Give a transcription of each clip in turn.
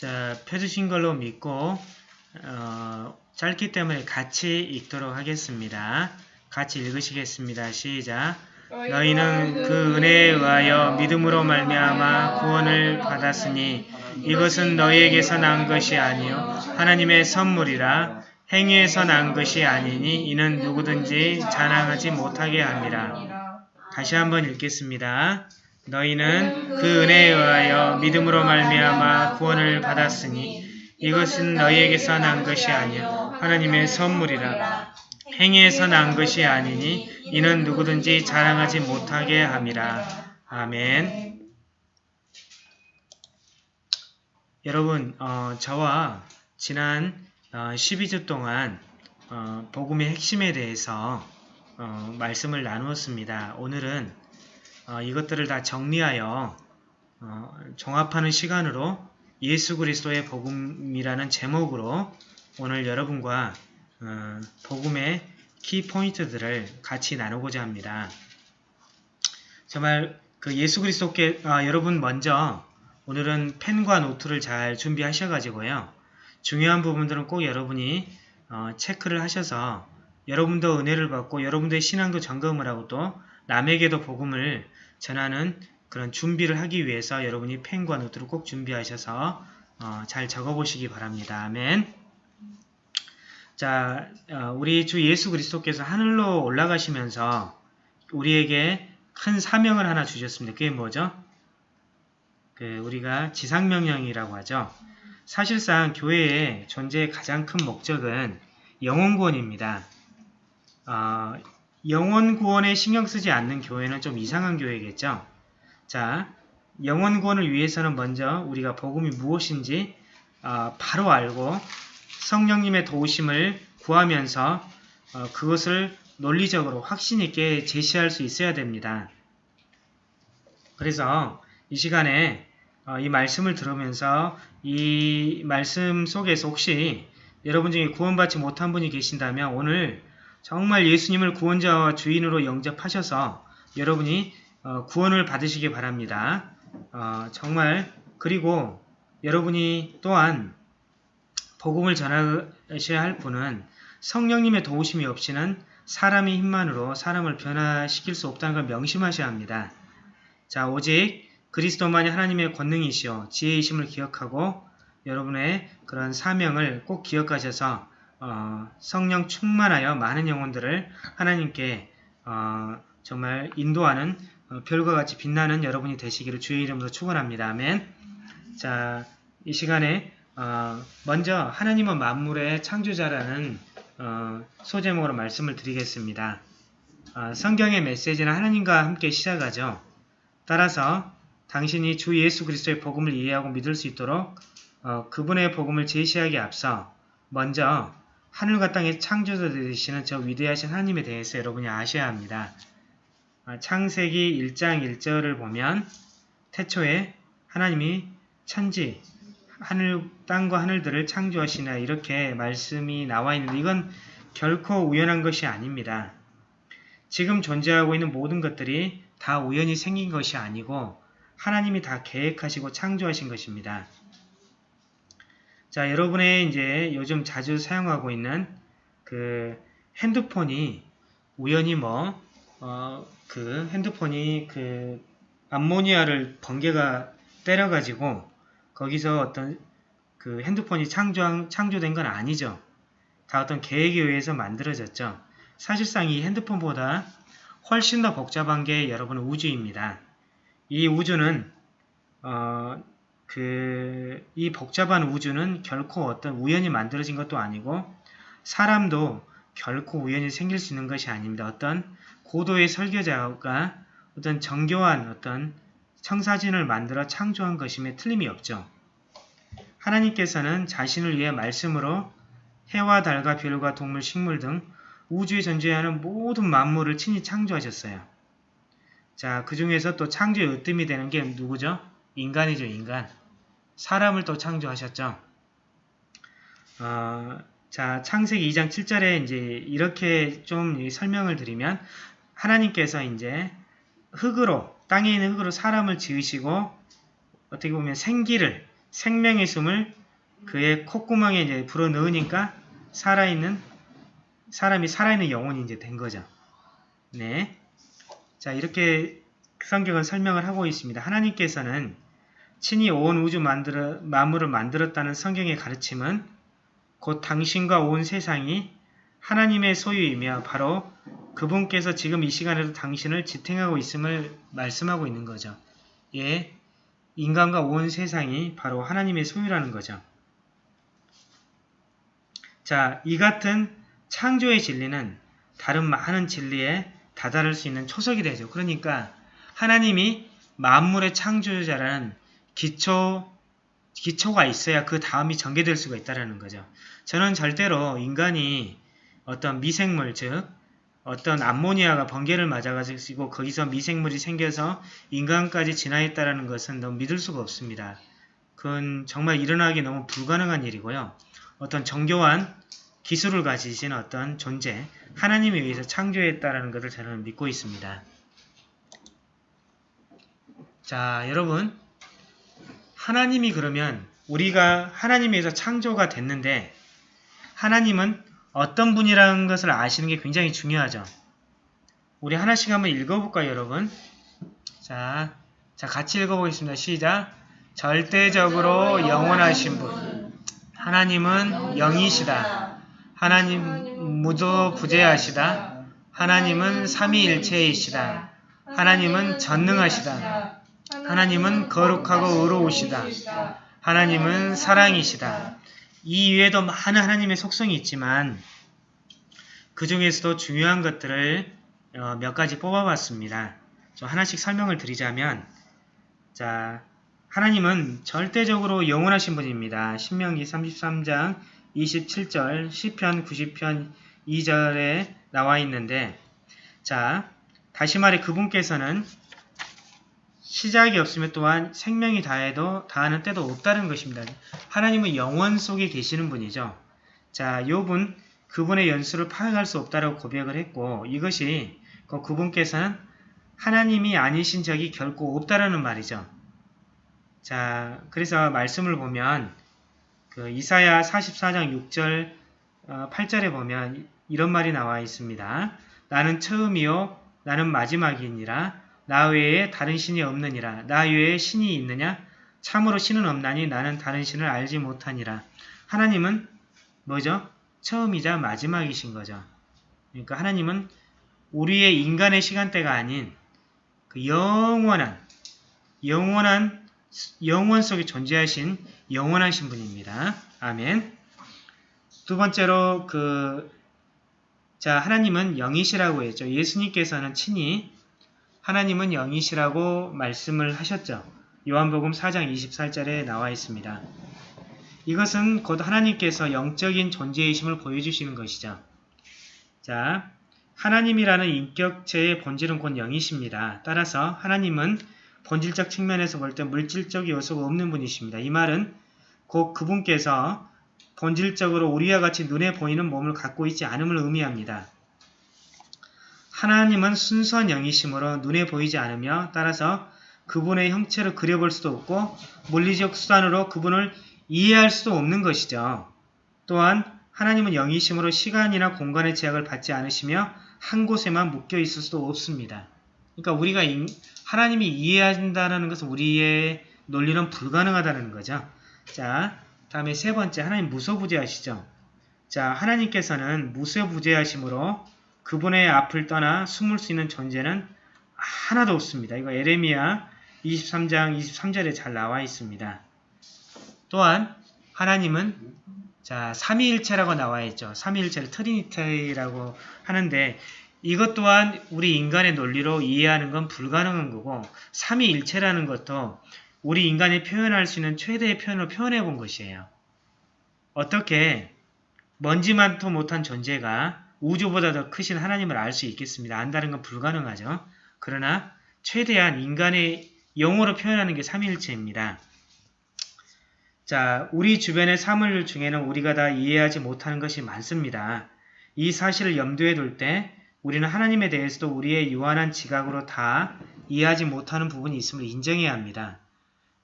자, 펴주신 걸로 믿고 어, 짧기 때문에 같이 읽도록 하겠습니다. 같이 읽으시겠습니다. 시작. 너희는 그 은혜에 의하여 믿음으로 말미암아 구원을 받았으니 이것은 너희에게서 난 것이 아니요 하나님의 선물이라 행위에서 난 것이 아니니 이는 누구든지 자랑하지 못하게 함이라. 다시 한번 읽겠습니다. 너희는 그 은혜에 의하여 믿음으로 말미암아 구원을 받았으니 이것은 너희에게서 난 것이 아니요 하나님의 선물이라. 행위에서 난 것이 아니니 이는 누구든지 자랑하지 못하게 함이라. 아멘. 여러분, 어, 저와 지난 어, 12주 동안 어, 복음의 핵심에 대해서 어, 말씀을 나누었습니다. 오늘은 어, 이것들을 다 정리하여 어, 종합하는 시간으로 예수 그리스도의 복음이라는 제목으로 오늘 여러분과 어, 복음의 키 포인트들을 같이 나누고자 합니다. 정말 그 예수 그리스도께 아, 여러분 먼저 오늘은 펜과 노트를 잘 준비하셔가지고요. 중요한 부분들은 꼭 여러분이 어, 체크를 하셔서 여러분도 은혜를 받고 여러분들의 신앙도 점검을 하고 또 남에게도 복음을 전하는 그런 준비를 하기 위해서 여러분이 펜과 노트를 꼭 준비하셔서 어, 잘 적어보시기 바랍니다. 아멘. 자, 어, 우리 주 예수 그리스도께서 하늘로 올라가시면서 우리에게 큰 사명을 하나 주셨습니다. 그게 뭐죠? 그 우리가 지상명령이라고 하죠. 사실상 교회의 존재의 가장 큰 목적은 영혼구원입니다. 어, 영혼 구원에 신경 쓰지 않는 교회는 좀 이상한 교회겠죠. 자, 영혼 구원을 위해서는 먼저 우리가 복음이 무엇인지 어, 바로 알고 성령님의 도우심을 구하면서 어, 그것을 논리적으로 확신 있게 제시할 수 있어야 됩니다. 그래서 이 시간에 어, 이 말씀을 들으면서 이 말씀 속에서 혹시 여러분 중에 구원받지 못한 분이 계신다면 오늘 정말 예수님을 구원자와 주인으로 영접하셔서 여러분이 어, 구원을 받으시기 바랍니다. 어, 정말 그리고 여러분이 또한 복음을 전하셔야 할 분은 성령님의 도우심이 없이는 사람의 힘만으로 사람을 변화시킬 수 없다는 걸 명심하셔야 합니다. 자, 오직 그리스도만이 하나님의 권능이시오 지혜이심을 기억하고 여러분의 그런 사명을 꼭 기억하셔서 어, 성령 충만하여 많은 영혼들을 하나님께 어, 정말 인도하는 어, 별과 같이 빛나는 여러분이 되시기를 주의 이름으로 축원합니다. 아멘. 자, 이 시간에 어, 먼저 하나님은 만물의 창조자라는 어, 소제목으로 말씀을 드리겠습니다. 어, 성경의 메시지는 하나님과 함께 시작하죠. 따라서 당신이 주 예수 그리스도의 복음을 이해하고 믿을 수 있도록 어, 그분의 복음을 제시하기 앞서 먼저 하늘과 땅의 창조자 되시는 저 위대하신 하나님에 대해서 여러분이 아셔야 합니다. 어, 창세기 1장 1절을 보면 태초에 하나님이 천지, 하늘, 땅과 하늘들을 창조하시나 이렇게 말씀이 나와 있는데 이건 결코 우연한 것이 아닙니다. 지금 존재하고 있는 모든 것들이 다 우연히 생긴 것이 아니고 하나님이 다 계획하시고 창조하신 것입니다. 자, 여러분의 이제 요즘 자주 사용하고 있는 그 핸드폰이 우연히 뭐, 어, 그 핸드폰이 그 암모니아를 번개가 때려가지고 거기서 어떤 그 핸드폰이 창조, 창조된 건 아니죠. 다 어떤 계획에 의해서 만들어졌죠. 사실상 이 핸드폰보다 훨씬 더 복잡한 게 여러분 우주입니다. 이 우주는 어, 그, 이 복잡한 우주는 결코 어떤 우연히 만들어진 것도 아니고 사람도 결코 우연히 생길 수 있는 것이 아닙니다. 어떤 고도의 설계자가 어떤 정교한 어떤 청사진을 만들어 창조한 것임에 틀림이 없죠. 하나님께서는 자신을 위해 말씀으로 해와 달과 별과 동물, 식물 등 우주에 존재하는 모든 만물을 친히 창조하셨어요. 자, 그 중에서 또 창조의 으뜸이 되는 게 누구죠? 인간이죠, 인간. 사람을 또 창조하셨죠. 어, 자, 창세기 2장 7절에 이제 이렇게 좀 설명을 드리면 하나님께서 이제 흙으로 땅에 있는 흙으로 사람을 지으시고 어떻게 보면 생기를 생명의 숨을 그의 콧구멍에 이제 불어 넣으니까 살아있는 사람이 살아있는 영혼이 이제 된 거죠. 네. 자, 이렇게 성경은 설명을 하고 있습니다. 하나님께서는 친히 온 우주 만들어, 만물을 만들었다는 성경의 가르침은 곧 당신과 온 세상이 하나님의 소유이며 바로 그분께서 지금 이 시간에도 당신을 지탱하고 있음을 말씀하고 있는 거죠. 예, 인간과 온 세상이 바로 하나님의 소유라는 거죠. 자, 이 같은 창조의 진리는 다른 많은 진리에 다다를 수 있는 초석이 되죠. 그러니까 하나님이 만물의 창조자라는 기초, 기초가 있어야 그 다음이 전개될 수가 있다는 거죠. 저는 절대로 인간이 어떤 미생물, 즉 어떤 암모니아가 번개를 맞아가지고 거기서 미생물이 생겨서 인간까지 진화했다는 것은 너무 믿을 수가 없습니다. 그건 정말 일어나기 너무 불가능한 일이고요. 어떤 정교한 기술을 가지신 어떤 존재, 하나님에 의해서 창조했다는 것을 저는 믿고 있습니다. 자, 여러분 하나님이 그러면 우리가 하나님에서 창조가 됐는데 하나님은 어떤 분이라는 것을 아시는 게 굉장히 중요하죠. 우리 하나씩 한번 읽어볼까요, 여러분? 자, 자 같이 읽어보겠습니다. 시작! 절대적으로 영원하신 분 하나님은 영이시다. 하나님 무도 부재하시다. 하나님은 삼위일체이시다. 하나님은 전능하시다. 하나님은 거룩하고 의로우시다. 하나님은 사랑이시다. 이 외에도 많은 하나님의 속성이 있지만 그 중에서도 중요한 것들을 어, 몇 가지 뽑아봤습니다. 좀 하나씩 설명을 드리자면 자 하나님은 절대적으로 영원하신 분입니다. 신명기 33장 27절, 시편 90편 2절에 나와 있는데 자 다시 말해 그분께서는 시작이 없으면 또한 생명이 다해도 다하는 때도 없다는 것입니다. 하나님은 영원 속에 계시는 분이죠. 자, 요분 그분의 연수를 파악할 수 없다라고 고백을 했고 이것이 그 그분께서는 하나님이 아니신 적이 결코 없다라는 말이죠. 자, 그래서 말씀을 보면 그 이사야 44장 6절 8절에 어, 보면 이런 말이 나와 있습니다. 나는 처음이요 나는 마지막이니라 나 외에 다른 신이 없느니라. 나 외에 신이 있느냐? 참으로 신은 없나니 나는 다른 신을 알지 못하니라. 하나님은 뭐죠? 처음이자 마지막이신 거죠. 그러니까 하나님은 우리의 인간의 시간대가 아닌 그 영원한 영원한 영원 속에 존재하신 영원하신 분입니다. 아멘. 두 번째로 그 자, 하나님은 영이시라고 했죠. 예수님께서는 친히 하나님은 영이시라고 말씀을 하셨죠. 요한복음 4장 24절에 나와 있습니다. 이것은 곧 하나님께서 영적인 존재이심을 보여주시는 것이죠. 자, 하나님이라는 인격체의 본질은 곧 영이십니다. 따라서 하나님은 본질적 측면에서 볼 때 물질적 요소가 없는 분이십니다. 이 말은 곧 그분께서 본질적으로 우리와 같이 눈에 보이는 몸을 갖고 있지 않음을 의미합니다. 하나님은 순수한 영이심으로 눈에 보이지 않으며 따라서 그분의 형체를 그려볼 수도 없고 물리적 수단으로 그분을 이해할 수도 없는 것이죠. 또한 하나님은 영이심으로 시간이나 공간의 제약을 받지 않으시며 한 곳에만 묶여 있을 수도 없습니다. 그러니까 우리가 하나님이 이해한다는 것은 우리의 논리는 불가능하다는 거죠. 자, 다음에 세 번째 하나님 무소부재하시죠. 자, 하나님께서는 무소부재하심으로 그분의 앞을 떠나 숨을 수 있는 존재는 하나도 없습니다. 이거 에레미야 23장 23절에 잘 나와 있습니다. 또한 하나님은 자 삼위일체라고 나와 있죠. 삼위일체를 Trinity라고 하는데 이것 또한 우리 인간의 논리로 이해하는 건 불가능한 거고 삼위일체라는 것도 우리 인간이 표현할 수 있는 최대의 표현을 표현해 본 것이에요. 어떻게 먼지만도 못한 존재가 우주보다 더 크신 하나님을 알 수 있겠습니다. 안다는 건 불가능하죠. 그러나 최대한 인간의 언어로 표현하는 게 삼위일체입니다. 자, 우리 주변의 사물 중에는 우리가 다 이해하지 못하는 것이 많습니다. 이 사실을 염두에 둘 때 우리는 하나님에 대해서도 우리의 유한한 지각으로 다 이해하지 못하는 부분이 있음을 인정해야 합니다.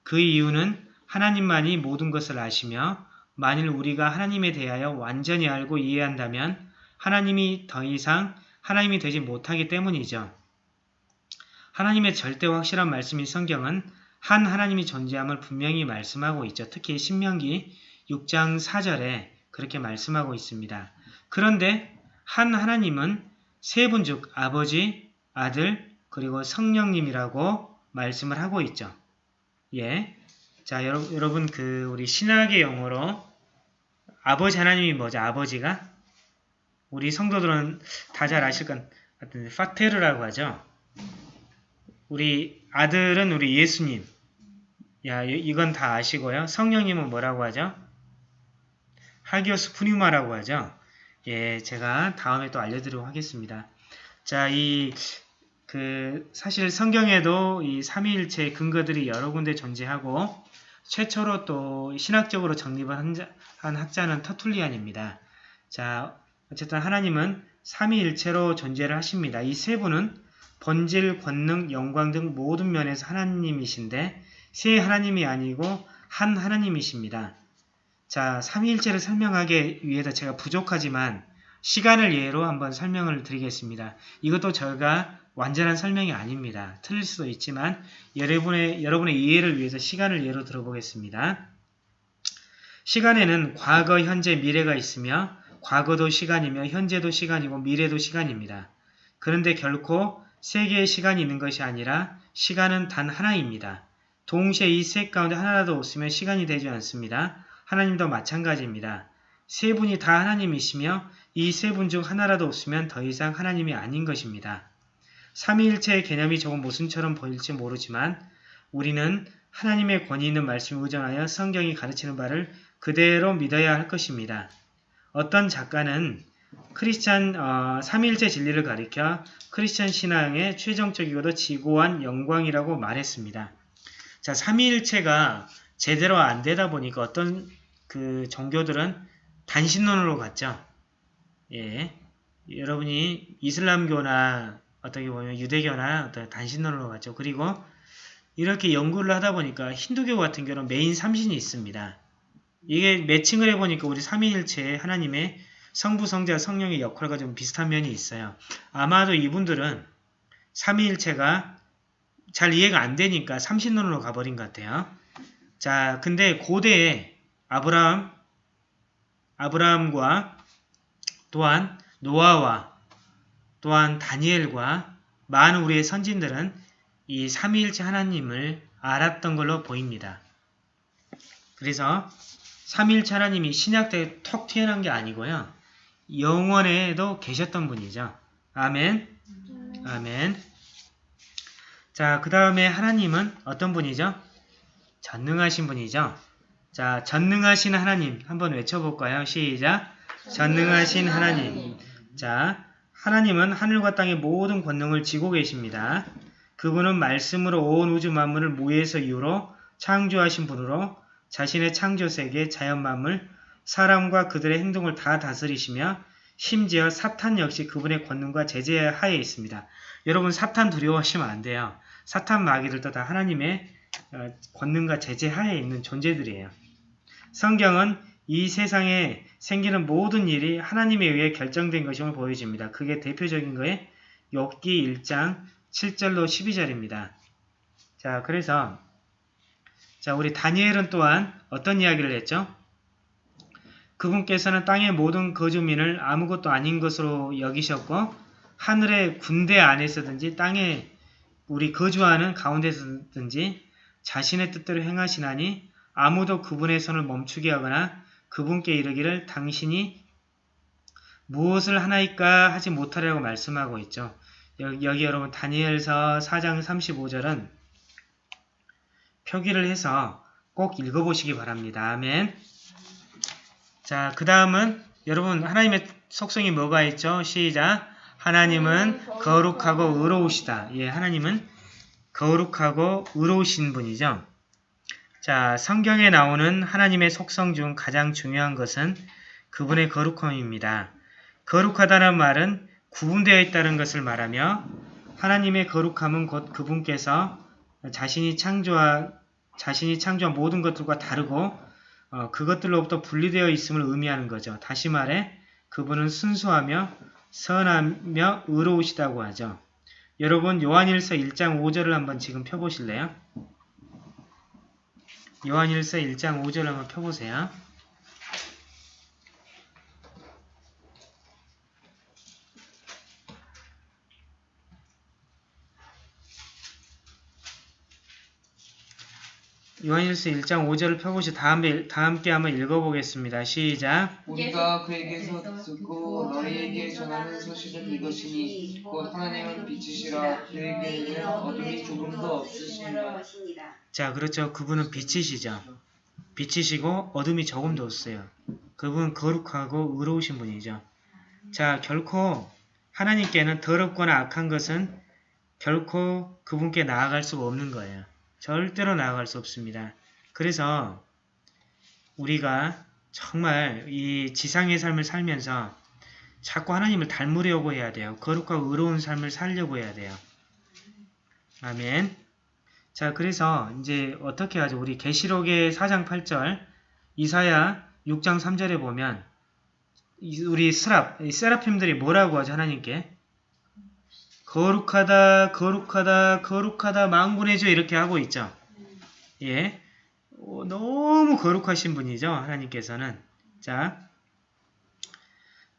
그 이유는 하나님만이 모든 것을 아시며 만일 우리가 하나님에 대하여 완전히 알고 이해한다면 하나님이 더 이상 하나님이 되지 못하기 때문이죠. 하나님의 절대 확실한 말씀인 성경은 한 하나님이 존재함을 분명히 말씀하고 있죠. 특히 신명기 6장 4절에 그렇게 말씀하고 있습니다. 그런데 한 하나님은 세 분 즉 아버지, 아들, 그리고 성령님이라고 말씀을 하고 있죠. 예. 자, 여러분, 그 우리 신학의 용어로 아버지 하나님이 뭐죠? 아버지가 우리 성도들은 다 잘 아실 건 같은 파테르라고 하죠. 우리 아들은 우리 예수님. 야, 이건 다 아시고요. 성령님은 뭐라고 하죠? 하기오스 푸뉴마라고 하죠. 예, 제가 다음에 또 알려드리도록 하겠습니다. 자, 이, 그, 사실 성경에도 이 삼위일체의 근거들이 여러 군데 존재하고, 최초로 또 신학적으로 정립을 한, 한 학자는 터툴리안입니다. 자, 어쨌든 하나님은 삼위일체로 존재를 하십니다. 이 세 분은 번질, 권능, 영광 등 모든 면에서 하나님이신데 세 하나님이 아니고 한 하나님이십니다. 자, 삼위일체를 설명하기 위해서 제가 부족하지만 시간을 예로 한번 설명을 드리겠습니다. 이것도 저가 완전한 설명이 아닙니다. 틀릴 수도 있지만 여러분의, 여러분의 이해를 위해서 시간을 예로 들어보겠습니다. 시간에는 과거, 현재, 미래가 있으며 과거도 시간이며 현재도 시간이고 미래도 시간입니다. 그런데 결코 세 개의 시간이 있는 것이 아니라 시간은 단 하나입니다. 동시에 이 셋 가운데 하나라도 없으면 시간이 되지 않습니다. 하나님도 마찬가지입니다. 세 분이 다 하나님이시며 이 세 분 중 하나라도 없으면 더 이상 하나님이 아닌 것입니다. 삼위일체의 개념이 조금 모순처럼 보일지 모르지만 우리는 하나님의 권위 있는 말씀을 의존하여 성경이 가르치는 바를 그대로 믿어야 할 것입니다. 어떤 작가는 크리스찬 어, 삼일체 진리를 가리켜 크리스찬 신앙의 최종적이고도 지고한 영광이라고 말했습니다. 자, 삼위일체가 제대로 안 되다 보니까 어떤 그 종교들은 단신론으로 갔죠. 예. 여러분이 이슬람교나 어떻게 보면 유대교나 어떤 단신론으로 갔죠. 그리고 이렇게 연구를 하다 보니까 힌두교 같은 경우는 메인 삼신이 있습니다. 이게 매칭을 해보니까 우리 삼위일체의 하나님의 성부, 성자, 성령의 역할과 좀 비슷한 면이 있어요. 아마도 이분들은 삼위일체가 잘 이해가 안 되니까 삼신론으로 가버린 것 같아요. 자, 근데 고대에 아브라함, 아브라함과 또한 노아와 또한 다니엘과 많은 우리의 선진들은 이 삼위일체 하나님을 알았던 걸로 보입니다. 그래서 삼위일체 하나님이 신약 때 턱 튀어나온 게 아니고요. 영원에도 계셨던 분이죠. 아멘. 아멘. 자, 그 다음에 하나님은 어떤 분이죠? 전능하신 분이죠. 자, 전능하신 하나님 한번 외쳐볼까요? 시작! 전능하신 하나님 자, 하나님은 하늘과 땅의 모든 권능을 지고 계십니다. 그분은 말씀으로 온 우주 만물을 무에서 이유로 창조하신 분으로 자신의 창조세계, 자연만물, 사람과 그들의 행동을 다 다스리시며 심지어 사탄 역시 그분의 권능과 제재 하에 있습니다. 여러분 사탄 두려워하시면 안 돼요. 사탄 마귀들도 다 하나님의 어, 권능과 제재 하에 있는 존재들이에요. 성경은 이 세상에 생기는 모든 일이 하나님에 의해 결정된 것임을 보여줍니다. 그게 대표적인 거에 욥기 1장 7절로 12절입니다. 자, 그래서 자, 우리 다니엘은 또한 어떤 이야기를 했죠? 그분께서는 땅의 모든 거주민을 아무것도 아닌 것으로 여기셨고 하늘의 군대 안에서든지 땅에 우리 거주하는 가운데서든지 자신의 뜻대로 행하시나니 아무도 그분의 손을 멈추게 하거나 그분께 이르기를 당신이 무엇을 하나이까 하지 못하려고 말씀하고 있죠. 여기, 여기 여러분 다니엘서 4장 35절은 표기를 해서 꼭 읽어보시기 바랍니다. 아멘. 자, 그 다음은 여러분 하나님의 속성이 뭐가 있죠? 시작. 하나님은 거룩하고 의로우시다. 예, 하나님은 거룩하고 의로우신 분이죠. 자, 성경에 나오는 하나님의 속성 중 가장 중요한 것은 그분의 거룩함입니다. 거룩하다는 말은 구분되어 있다는 것을 말하며 하나님의 거룩함은 곧 그분께서 자신이 창조하, 자신이 창조한 모든 것들과 다르고 어, 그것들로부터 분리되어 있음을 의미하는 거죠. 다시 말해 그분은 순수하며 선하며 의로우시다고 하죠. 여러분 요한일서 1장 5절을 한번 지금 펴보실래요? 요한일서 1장 5절을 한번 펴보세요. 요한일서 1장 5절을 펴보시 다음에 다 함께 한번 읽어보겠습니다. 시작. 우리가 그에게서 듣고 너희에게 전하는 소식은 이것이니 곧 하나님은 빛이시라 그에게는 어둠이 조금도 없으시니라 자, 그렇죠. 그분은 빛이시죠. 빛이시고 어둠이 조금도 없어요. 그분 거룩하고 의로우신 분이죠. 자, 결코 하나님께는 더럽거나 악한 것은 결코 그분께 나아갈 수가 없는 거예요. 절대로 나아갈 수 없습니다. 그래서 우리가 정말 이 지상의 삶을 살면서 자꾸 하나님을 닮으려고 해야 돼요. 거룩하고 의로운 삶을 살려고 해야 돼요. 아멘. 자, 그래서 이제 어떻게 하죠? 우리 계시록의 4장 8절, 이사야 6장 3절에 보면 이- 우리 스랍, 이 세라핌들이 뭐라고 하죠? 하나님께 거룩하다, 거룩하다, 거룩하다, 망군의 주 이렇게 하고 있죠. 예, 어, 너무 거룩하신 분이죠. 하나님께서는. 자,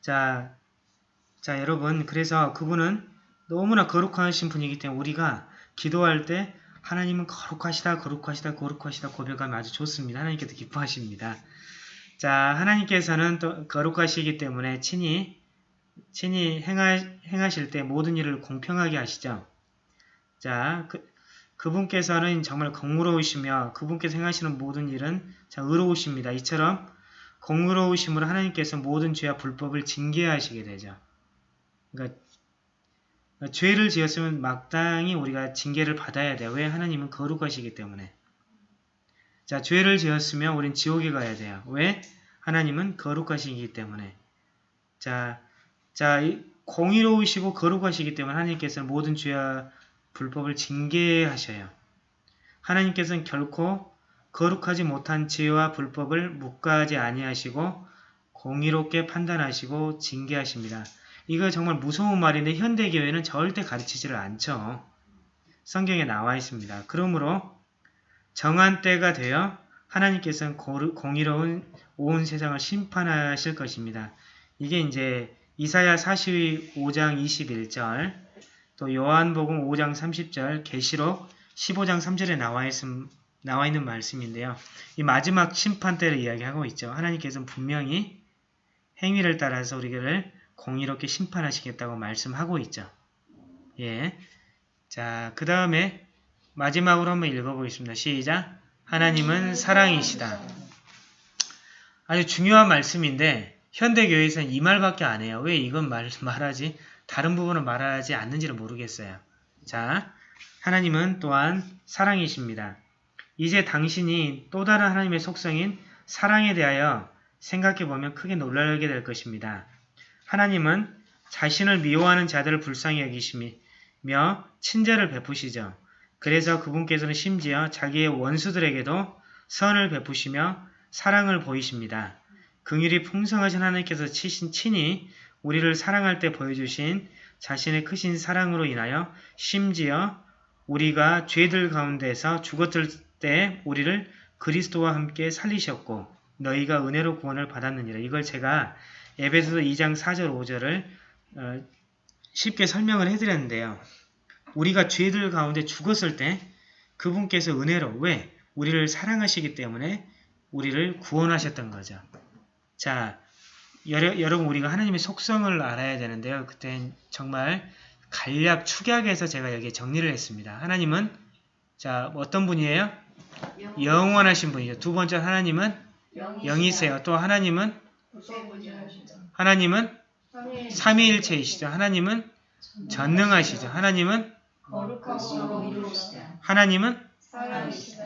자, 자, 여러분, 그래서 그분은 너무나 거룩하신 분이기 때문에 우리가 기도할 때 하나님은 거룩하시다, 거룩하시다, 거룩하시다 고백하면 아주 좋습니다. 하나님께서 기뻐하십니다. 자, 하나님께서는 또 거룩하시기 때문에 친히, 친히 행하, 행하 실 때 모든 일을 공평하게 하시죠. 자, 그, 그분께서는 정말 공의로우시며 그분께서 행하시는 모든 일은 자, 의로우십니다. 이처럼 공의로우심으로 하나님께서 모든 죄와 불법을 징계하시게 되죠. 그러니까 죄를 지었으면 마땅히 우리가 징계를 받아야 돼요. 왜? 하나님은 거룩하시기 때문에. 자, 죄를 지었으면 우린 지옥에 가야 돼요. 왜? 하나님은 거룩하시기 때문에. 자, 자, 이 공의로우시고 거룩하시기 때문에 하나님께서는 모든 죄와 불법을 징계하셔요. 하나님께서는 결코 거룩하지 못한 죄와 불법을 묵과하지 아니하시고 공의롭게 판단하시고 징계하십니다. 이거 정말 무서운 말인데 현대교회는 절대 가르치지를 않죠. 성경에 나와 있습니다. 그러므로 정한 때가 되어 하나님께서는 공의로운 온 세상을 심판하실 것입니다. 이게 이제 이사야 45장 21절, 또 요한복음 5장 30절, 계시록 15장 3절에 나와, 있음, 나와 있는 말씀인데요. 이 마지막 심판 때를 이야기하고 있죠. 하나님께서는 분명히 행위를 따라서 우리를 공의롭게 심판하시겠다고 말씀하고 있죠. 예. 자, 그 다음에 마지막으로 한번 읽어보겠습니다. 시작. 하나님은 사랑이시다. 아주 중요한 말씀인데 현대교회에서는 이 말밖에 안 해요. 왜 이건 말, 말하지? 다른 부분은 말하지 않는지를 모르겠어요. 자, 하나님은 또한 사랑이십니다. 이제 당신이 또 다른 하나님의 속성인 사랑에 대하여 생각해보면 크게 놀라게 될 것입니다. 하나님은 자신을 미워하는 자들을 불쌍히 여기시며 친절을 베푸시죠. 그래서 그분께서는 심지어 자기의 원수들에게도 선을 베푸시며 사랑을 보이십니다. 긍휼이 풍성하신 하나님께서 치신 친히 우리를 사랑할 때 보여주신 자신의 크신 사랑으로 인하여 심지어 우리가 죄들 가운데서 죽었을 때 우리를 그리스도와 함께 살리셨고 너희가 은혜로 구원을 받았느니라. 이걸 제가 에베소서 2장 4절 5절을 어, 쉽게 설명을 해드렸는데요. 우리가 죄들 가운데 죽었을 때 그분께서 은혜로 왜? 우리를 사랑하시기 때문에 우리를 구원하셨던 거죠. 자, 여러, 여러분 우리가 하나님의 속성을 알아야 되는데요. 그땐 정말 간략 축약해서 제가 여기에 정리를 했습니다. 하나님은 자 어떤 분이에요? 영원 하신 분이죠. 두 번째 하나님은 영이세요. 또 하나님은 하나님은 삼위일체이시죠. 하나님은 전능하시죠. 하나님은. 하나님은.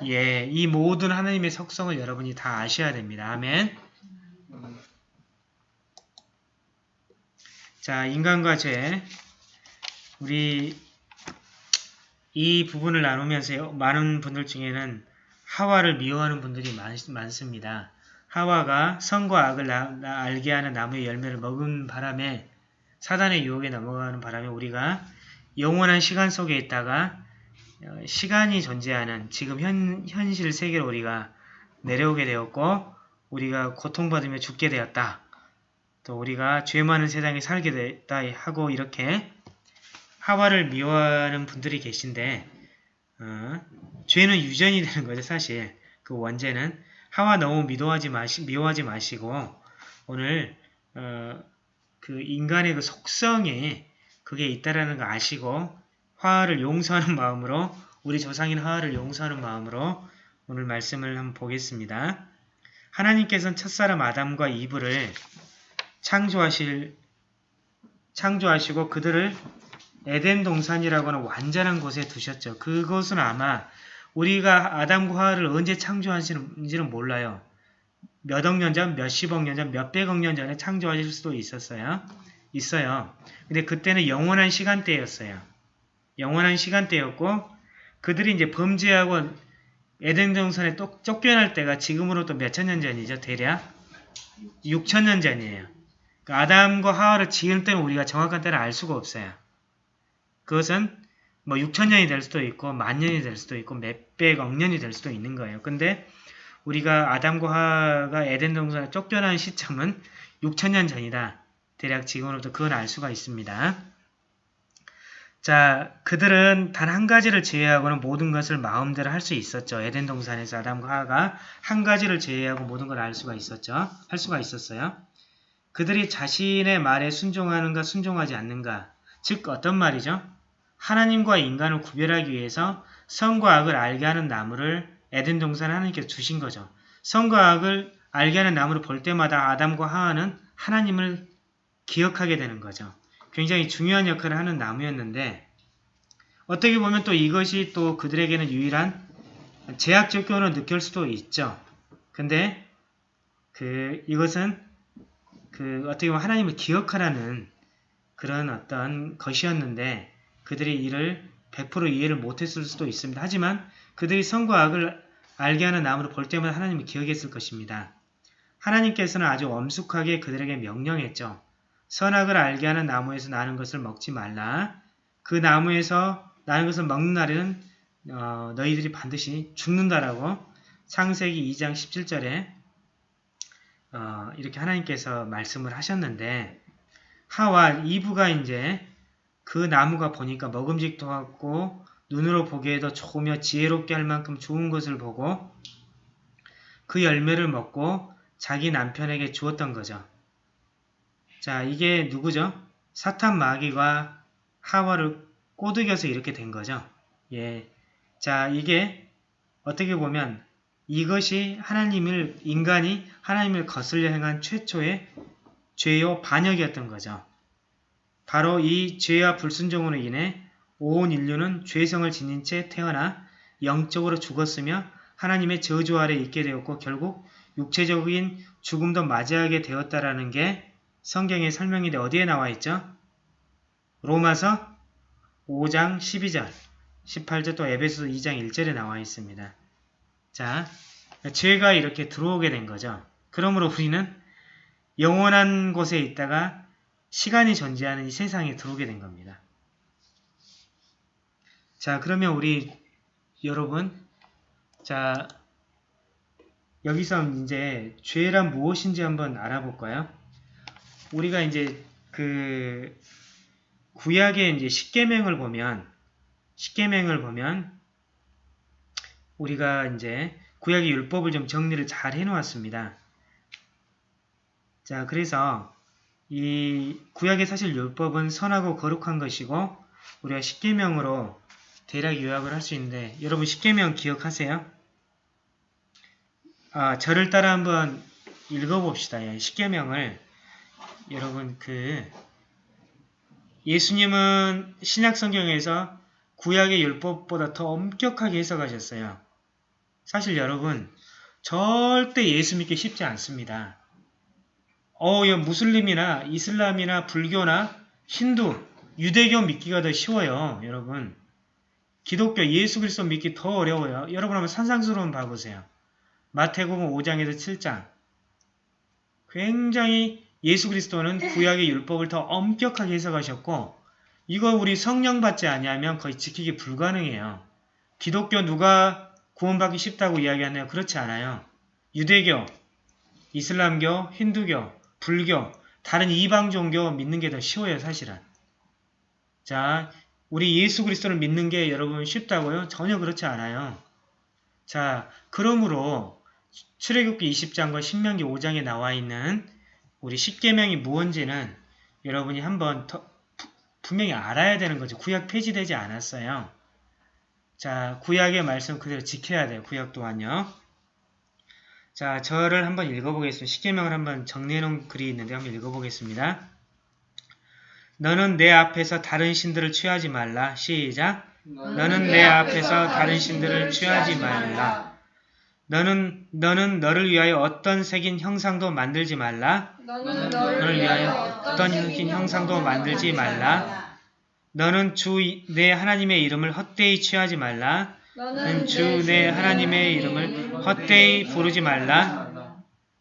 예, 이 모든 하나님의 속성을 여러분이 다 아셔야 됩니다. 아멘. 자, 인간과 죄. 우리 이 부분을 나누면서 많은 분들 중에는 하와를 미워하는 분들이 많, 많습니다. 하와가 선과 악을 나- 나- 알게 하는 나무의 열매를 먹은 바람에 사단의 유혹에 넘어가는 바람에 우리가 영원한 시간 속에 있다가 어, 시간이 존재하는 지금 현, 현실 세계로 우리가 내려오게 되었고 우리가 고통받으며 죽게 되었다. 또 우리가 죄 많은 세상에 살게 됐다 하고 이렇게 하와를 미워하는 분들이 계신데 어, 죄는 유전이 되는 거죠 사실 그 원죄는 하와 너무 미워하지 마시 미워하지 마시고 오늘 어, 그 인간의 그 속성에 그게 있다라는 거 아시고 화를 용서하는 마음으로 우리 조상인 화를 용서하는 마음으로 오늘 말씀을 한번 보겠습니다. 하나님께서는 첫사람 아담과 이브를 창조하실 창조하시고 그들을 에덴 동산이라고 하는 완전한 곳에 두셨죠. 그것은 아마 우리가 아담과 하와를 언제 창조하시는지는 몰라요. 몇 억 년 전, 몇십억 년 전, 몇백억 년 전에 창조하실 수도 있었어요. 있어요. 근데 그때는 영원한 시간대였어요. 영원한 시간대였고 그들이 이제 범죄하고 에덴 동산에 또 쫓겨날 때가 지금으로부터 몇천 년 전이죠. 대략 6천 년 전이에요. 그러니까 아담과 하와를 지을 때는 우리가 정확한 때를 알 수가 없어요. 그것은 뭐 6천 년이 될 수도 있고 만 년이 될 수도 있고 몇백 억 년이 될 수도 있는 거예요. 근데 우리가 아담과 하와가 에덴 동산에 쫓겨난 시점은 6천 년 전이다. 대략 지금으로부터 그건 알 수가 있습니다. 자, 그들은 단 한 가지를 제외하고는 모든 것을 마음대로 할 수 있었죠. 에덴 동산에서 아담과 하와가 한 가지를 제외하고 모든 걸 알 수가 있었죠. 할 수가 있었어요. 그들이 자신의 말에 순종하는가 순종하지 않는가. 즉 어떤 말이죠? 하나님과 인간을 구별하기 위해서 선과 악을 알게 하는 나무를 에덴 동산에 하나님께서 주신 거죠. 선과 악을 알게 하는 나무를 볼 때마다 아담과 하와는 하나님을 기억하게 되는 거죠. 굉장히 중요한 역할을 하는 나무였는데 어떻게 보면 또 이것이 또 그들에게는 유일한 제약적 교훈을 느낄 수도 있죠. 근데 그 이것은 그 어떻게 보면 하나님을 기억하라는 그런 어떤 것이었는데 그들이 이를 100% 이해를 못했을 수도 있습니다. 하지만 그들이 선과 악을 알게 하는 나무를 볼 때마다 하나님을 기억했을 것입니다. 하나님께서는 아주 엄숙하게 그들에게 명령했죠. 선악을 알게 하는 나무에서 나는 것을 먹지 말라. 그 나무에서 나는 것을 먹는 날에는 어, 너희들이 반드시 죽는다라고 창세기 2장 17절에 어, 이렇게 하나님께서 말씀을 하셨는데 하와 이브가 이제 그 나무가 보니까 먹음직도 하고 눈으로 보기에도 좋으며 지혜롭게 할 만큼 좋은 것을 보고 그 열매를 먹고 자기 남편에게 주었던 거죠. 자, 이게 누구죠? 사탄 마귀가 하와를 꼬드겨서 이렇게 된 거죠. 예. 자, 이게 어떻게 보면 이것이 하나님을, 인간이 하나님을 거슬려 행한 최초의 죄요 반역이었던 거죠. 바로 이 죄와 불순종으로 인해 온 인류는 죄성을 지닌 채 태어나 영적으로 죽었으며 하나님의 저주 아래 있게 되었고 결국 육체적인 죽음도 맞이하게 되었다라는 게 성경에 설명이 돼 어디에 나와 있죠? 로마서 5장 12절, 18절 또 에베소서 2장 1절에 나와 있습니다. 자, 죄가 이렇게 들어오게 된 거죠. 그러므로 우리는 영원한 곳에 있다가 시간이 존재하는 이 세상에 들어오게 된 겁니다. 자, 그러면 우리 여러분, 자, 여기서 이제 죄란 무엇인지 한번 알아볼까요? 우리가 이제 그 구약의 이제 십계명을 보면 십계명을 보면 우리가 이제 구약의 율법을 좀 정리를 잘 해놓았습니다. 자, 그래서 이 구약의 사실 율법은 선하고 거룩한 것이고 우리가 십계명으로 대략 요약을 할 수 있는데 여러분 십계명 기억하세요? 아, 저를 따라 한번 읽어봅시다. 예, 십계명을 여러분 그 예수님은 신약 성경에서 구약의 율법보다 더 엄격하게 해석하셨어요. 사실 여러분 절대 예수 믿기 쉽지 않습니다. 어, 이 무슬림이나 이슬람이나 불교나 힌두, 유대교 믿기가 더 쉬워요, 여러분. 기독교 예수 그리스도 믿기 더 어려워요. 여러분 한번 산상수론 봐보세요. 마태복음 5장에서 7장. 굉장히 예수 그리스도는 구약의 율법을 더 엄격하게 해석하셨고 이거 우리 성령 받지 아니하면 거의 지키기 불가능해요. 기독교 누가 구원받기 쉽다고 이야기하나요? 그렇지 않아요. 유대교, 이슬람교, 힌두교, 불교, 다른 이방 종교 믿는 게 더 쉬워요, 사실은. 자, 우리 예수 그리스도를 믿는 게 여러분 쉽다고요? 전혀 그렇지 않아요. 자, 그러므로 출애굽기 20장과 신명기 5장에 나와 있는 우리 십계명이 무언지는 여러분이 한번 더 부- 분명히 알아야 되는 거죠. 구약 폐지되지 않았어요. 자, 구약의 말씀 그대로 지켜야 돼요. 구약 또한요. 자, 저를 한번 읽어보겠습니다. 십계명을 한번 정리해놓은 글이 있는데 한번 읽어보겠습니다. 너는 내 앞에서 다른 신들을 취하지 말라. 시작. 너는 내 앞에서 다른 신들을 취하지 말라. 너는 너는 너를 위하여 어떤 색인 형상도 만들지 말라. 너는 너를 위하여 어떤 흰 형상도 만들지 말라. 너는 주 내 하나님의 이름을 헛되이 취하지 말라. 너는 주 내 하나님의 이름을 헛되이 부르지 말라.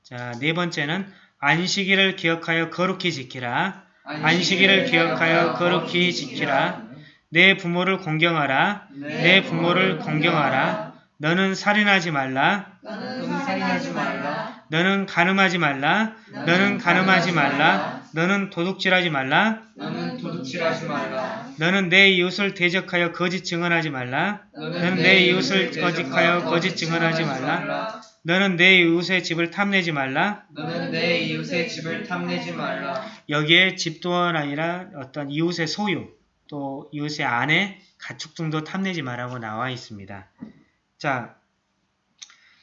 자, 네 번째는 안식일을 기억하여 거룩히 지키라. 안식일을 기억하여 거룩히 지키라. 내 부모를 공경하라. 내 부모를 공경하라. 너는 살인하지 말라. 너는 살인하지 말라. 너는 간음하지 말라. 너는 간음하지 말라. 너는 도둑질하지 말라. 너는 도둑질하지 말라. 너는 내 이웃을 대적하여 거짓 증언하지 말라. 너는 내 이웃을 거짓하여 거짓 증언하지 말라. 너는 내 이웃의 집을 탐내지 말라. 너는 내 이웃의 집을 탐내지 말라. 여기에 집 또한 아니라 어떤 이웃의 소유, 또 이웃의 아내, 가축 등도 탐내지 말라고 나와 있습니다. 자,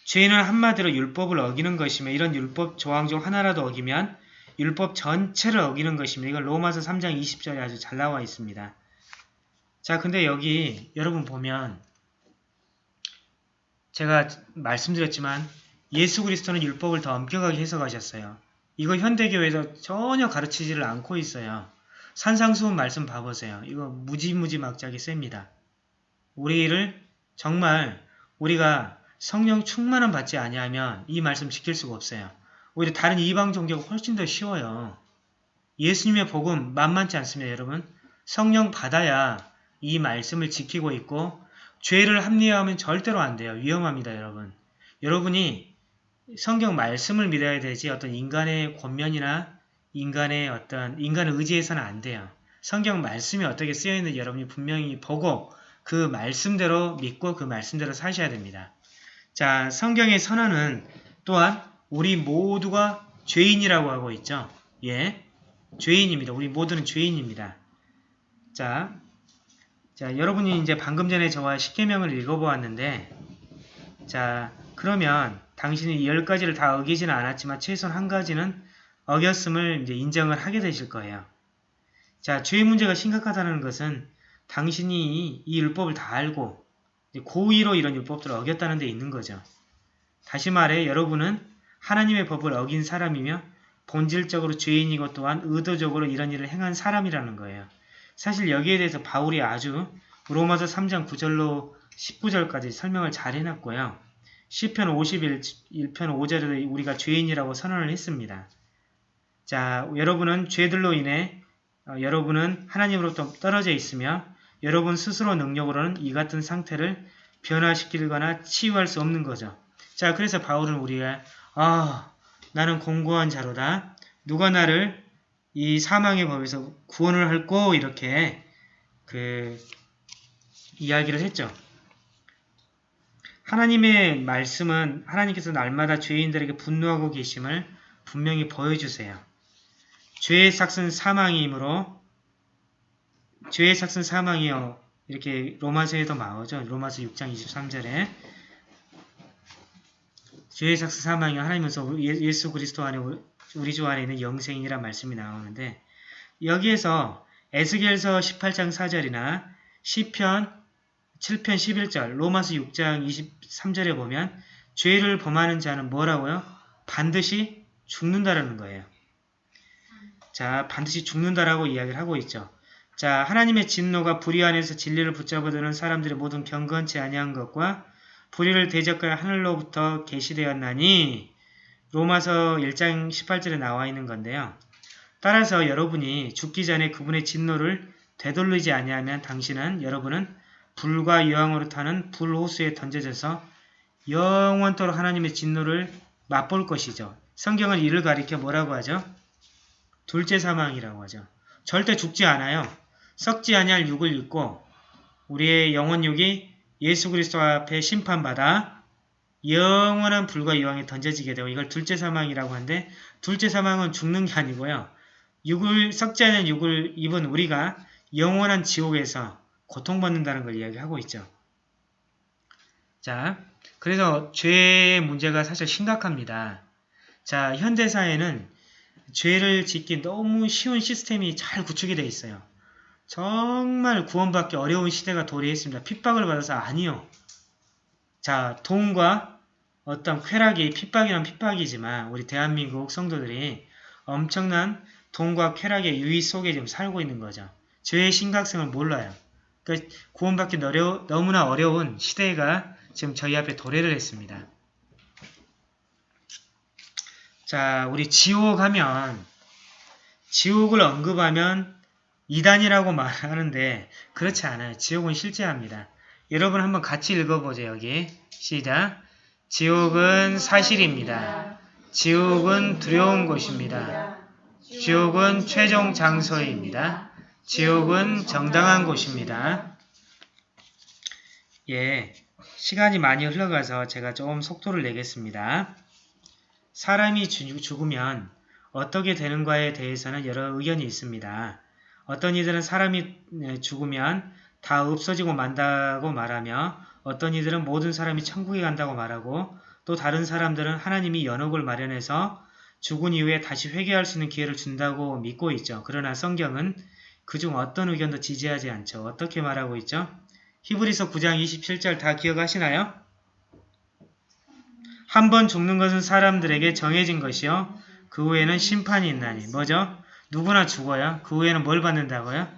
죄는 한마디로 율법을 어기는 것이며 이런 율법 조항 중 하나라도 어기면 율법 전체를 어기는 것입니다. 이건 로마서 3장 20절에 아주 잘 나와 있습니다. 자, 근데 여기 여러분 보면 제가 말씀드렸지만 예수 그리스도는 율법을 더 엄격하게 해석하셨어요. 이거 현대교회에서 전혀 가르치지를 않고 있어요. 산상수훈 말씀 봐보세요. 이거 무지무지 막자기 셉니다. 우리를 정말 우리가 성령 충만함 받지 아니하면 이 말씀 지킬 수가 없어요. 오히려 다른 이방 종교가 훨씬 더 쉬워요. 예수님의 복음 만만치 않습니다, 여러분. 성령 받아야 이 말씀을 지키고 있고 죄를 합리화하면 절대로 안 돼요. 위험합니다, 여러분. 여러분이 성경 말씀을 믿어야 되지 어떤 인간의 권면이나 인간의 어떤 인간의 의지에서는 안 돼요. 성경 말씀이 어떻게 쓰여 있는지 여러분이 분명히 보고 그 말씀대로 믿고 그 말씀대로 사셔야 됩니다. 자, 성경의 선언은 또한 우리 모두가 죄인이라고 하고 있죠. 예, 죄인입니다. 우리 모두는 죄인입니다. 자, 자, 여러분이 이제 방금 전에 저와 십계명을 읽어보았는데, 자, 그러면 당신이 열 가지를 다 어기지는 않았지만 최소한 한 가지는 어겼음을 이제 인정을 하게 되실 거예요. 자, 죄의 문제가 심각하다는 것은 당신이 이 율법을 다 알고 고의로 이런 율법들을 어겼다는 데 있는 거죠. 다시 말해 여러분은 하나님의 법을 어긴 사람이며 본질적으로 죄인이고 또한 의도적으로 이런 일을 행한 사람이라는 거예요. 사실 여기에 대해서 바울이 아주 로마서 3장 9절로 19절까지 설명을 잘 해놨고요. 시편 51편 5절에도 우리가 죄인이라고 선언을 했습니다. 자, 여러분은 죄들로 인해 어, 여러분은 하나님으로부터 떨어져 있으며 여러분 스스로 능력으로는 이 같은 상태를 변화시키거나 치유할 수 없는 거죠. 자, 그래서 바울은 우리가 아, 나는 공고한 자로다. 누가 나를 이 사망의 법에서 구원을 할고 이렇게 그 이야기를 했죠. 하나님의 말씀은 하나님께서 날마다 죄인들에게 분노하고 계심을 분명히 보여주세요. 죄의 삭은 사망이므로 죄의 삭은 사망이요. 이렇게 로마서에도 나오죠. 로마서 6장 23절에 죄의 삭은 사망이요. 하나님께서 예수 그리스도 안에 우리 주 안에 있는 영생이란 말씀이 나오는데 여기에서 에스겔서 18장 4절이나 시편 7편 11절, 로마서 6장 23절에 보면 죄를 범하는 자는 뭐라고요? 반드시 죽는다라는 거예요. 자, 반드시 죽는다라고 이야기를 하고 있죠. 자, 하나님의 진노가 불의 안에서 진리를 붙잡아두는 사람들의 모든 경건치 아니한 것과 불의를 대적할 하늘로부터 계시되었나니 로마서 1장 18절에 나와 있는 건데요. 따라서 여러분이 죽기 전에 그분의 진노를 되돌리지 아니하면 당신은 여러분은 불과 유황으로 타는 불호수에 던져져서 영원토록 하나님의 진노를 맛볼 것이죠. 성경은 이를 가리켜 뭐라고 하죠? 둘째 사망이라고 하죠. 절대 죽지 않아요. 썩지 아니할 육을 입고 우리의 영혼육이 예수 그리스도 앞에 심판받아 영원한 불과 유황에 던져지게 되고 이걸 둘째 사망이라고 하는데 둘째 사망은 죽는 게 아니고요. 육을 썩지 않은 육을 입은 우리가 영원한 지옥에서 고통받는다는 걸 이야기하고 있죠. 자, 그래서 죄의 문제가 사실 심각합니다. 자, 현대사회는 죄를 짓기 너무 쉬운 시스템이 잘 구축이 되어 있어요. 정말 구원받기 어려운 시대가 도래했습니다. 핍박을 받아서 아니요. 자, 돈과 어떤 쾌락이 핍박이란 핍박이지만 우리 대한민국 성도들이 엄청난 돈과 쾌락의 유의 속에 지금 살고 있는 거죠. 죄의 심각성을 몰라요. 그러니까 구원받기 어려, 너무나 어려운 시대가 지금 저희 앞에 도래를 했습니다. 자, 우리 지옥 하면 지옥을 언급하면 이단이라고 말하는데 그렇지 않아요. 지옥은 실제합니다. 여러분 한번 같이 읽어보죠. 여기 시작. 지옥은 사실입니다. 지옥은 두려운 곳입니다. 지옥은 최종 장소입니다. 지옥은 정당한 곳입니다. 예, 시간이 많이 흘러가서 제가 좀 속도를 내겠습니다. 사람이 죽- 죽으면 어떻게 되는가에 대해서는 여러 의견이 있습니다. 어떤 이들은 사람이 네, 죽으면 다 없어지고 만다고 말하며 어떤 이들은 모든 사람이 천국에 간다고 말하고 또 다른 사람들은 하나님이 연옥을 마련해서 죽은 이후에 다시 회개할 수 있는 기회를 준다고 믿고 있죠. 그러나 성경은 그중 어떤 의견도 지지하지 않죠. 어떻게 말하고 있죠? 히브리서 9장 27절 다 기억하시나요? 한 번 죽는 것은 사람들에게 정해진 것이요. 그 후에는 심판이 있나니. 뭐죠? 누구나 죽어요. 그 후에는 뭘 받는다고요?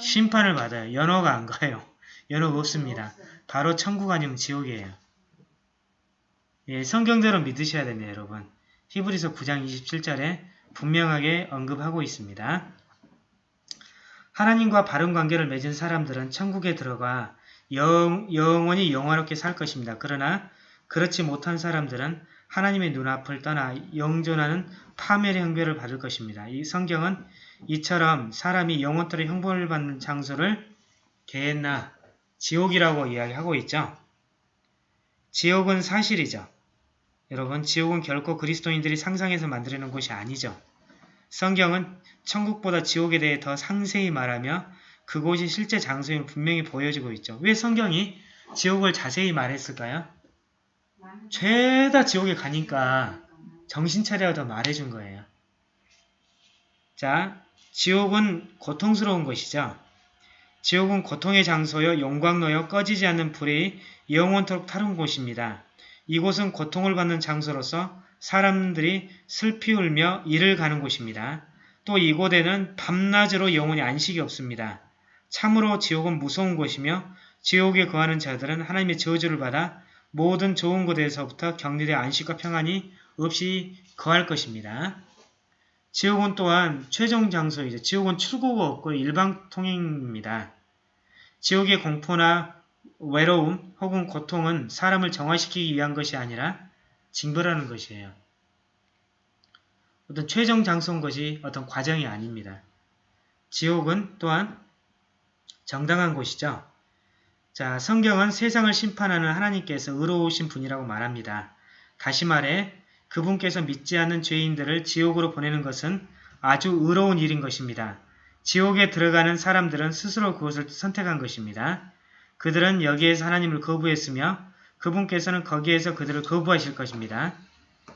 심판을 받아요. 연호가 안 가요. 연호가 없습니다. 바로 천국 아니면 지옥이에요. 예, 성경대로 믿으셔야 됩니다, 여러분. 히브리서 9장 27절에 분명하게 언급하고 있습니다. 하나님과 바른 관계를 맺은 사람들은 천국에 들어가 영, 영원히 영화롭게 살 것입니다. 그러나 그렇지 못한 사람들은 하나님의 눈앞을 떠나 영존하는 파멸의 형벌을 받을 것입니다. 이 성경은 이처럼 사람이 영원토록 형벌을 받는 장소를 개나 지옥이라고 이야기하고 있죠. 지옥은 사실이죠. 여러분, 지옥은 결코 그리스도인들이 상상해서 만들어낸 곳이 아니죠. 성경은 천국보다 지옥에 대해 더 상세히 말하며 그곳이 실제 장소임을 분명히 보여주고 있죠. 왜 성경이 지옥을 자세히 말했을까요? 죄다 지옥에 가니까 정신 차려야 더 말해준 거예요. 자, 지옥은 고통스러운 것이죠. 지옥은 고통의 장소요, 용광로요, 꺼지지 않는 불이 영원토록 타는 곳입니다. 이곳은 고통을 받는 장소로서 사람들이 슬피 울며 이를 가는 곳입니다. 또 이곳에는 밤낮으로 영원히 안식이 없습니다. 참으로 지옥은 무서운 곳이며 지옥에 거하는 자들은 하나님의 저주를 받아 모든 좋은 곳에서부터 격리된 안식과 평안이 없이 거할 것입니다. 지옥은 또한 최종 장소이죠. 지옥은 출구가 없고 일방 통행입니다. 지옥의 공포나 외로움 혹은 고통은 사람을 정화시키기 위한 것이 아니라 징벌하는 것이에요. 어떤 최종 장소인 것이 어떤 과정이 아닙니다. 지옥은 또한 정당한 곳이죠. 자, 성경은 세상을 심판하는 하나님께서 의로우신 분이라고 말합니다. 다시 말해 그분께서 믿지 않는 죄인들을 지옥으로 보내는 것은 아주 의로운 일인 것입니다. 지옥에 들어가는 사람들은 스스로 그것을 선택한 것입니다. 그들은 여기에서 하나님을 거부했으며 그분께서는 거기에서 그들을 거부하실 것입니다.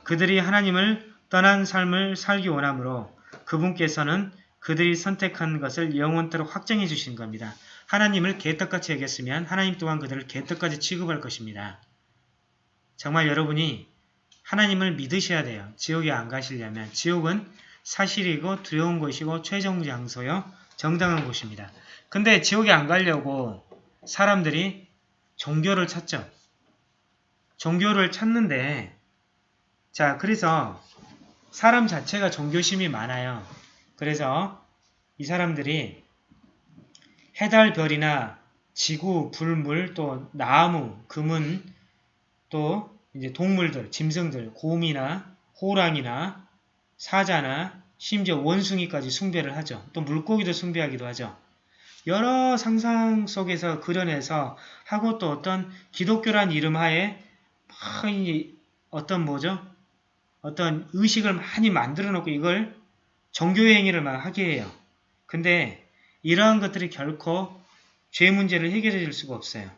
그들이 하나님을 떠난 삶을 살기 원하므로 그분께서는 그들이 선택한 것을 영원토록 확정해 주신 겁니다. 하나님을 개떡같이 여겼으면 하나님 또한 그들을 개떡같이 취급할 것입니다. 정말 여러분이 하나님을 믿으셔야 돼요. 지옥에 안 가시려면 지옥은 사실이고 두려운 곳이고 최종 장소요 정당한 곳입니다. 근데 지옥에 안 가려고 사람들이 종교를 찾죠. 종교를 찾는데 자 그래서 사람 자체가 종교심이 많아요. 그래서 이 사람들이 해달 별이나 지구, 불물, 또 나무, 금은 또 이제 동물들, 짐승들, 곰이나 호랑이나 사자나 심지어 원숭이까지 숭배를 하죠. 또 물고기도 숭배하기도 하죠. 여러 상상 속에서 그려내서 하고 또 어떤 기독교란 이름 하에 막 이- 어떤 뭐죠? 어떤 의식을 많이 만들어 놓고 이걸 종교의 행위를 막 하게 해요. 근데 이러한 것들이 결코 죄 문제를 해결해 줄 수가 없어요.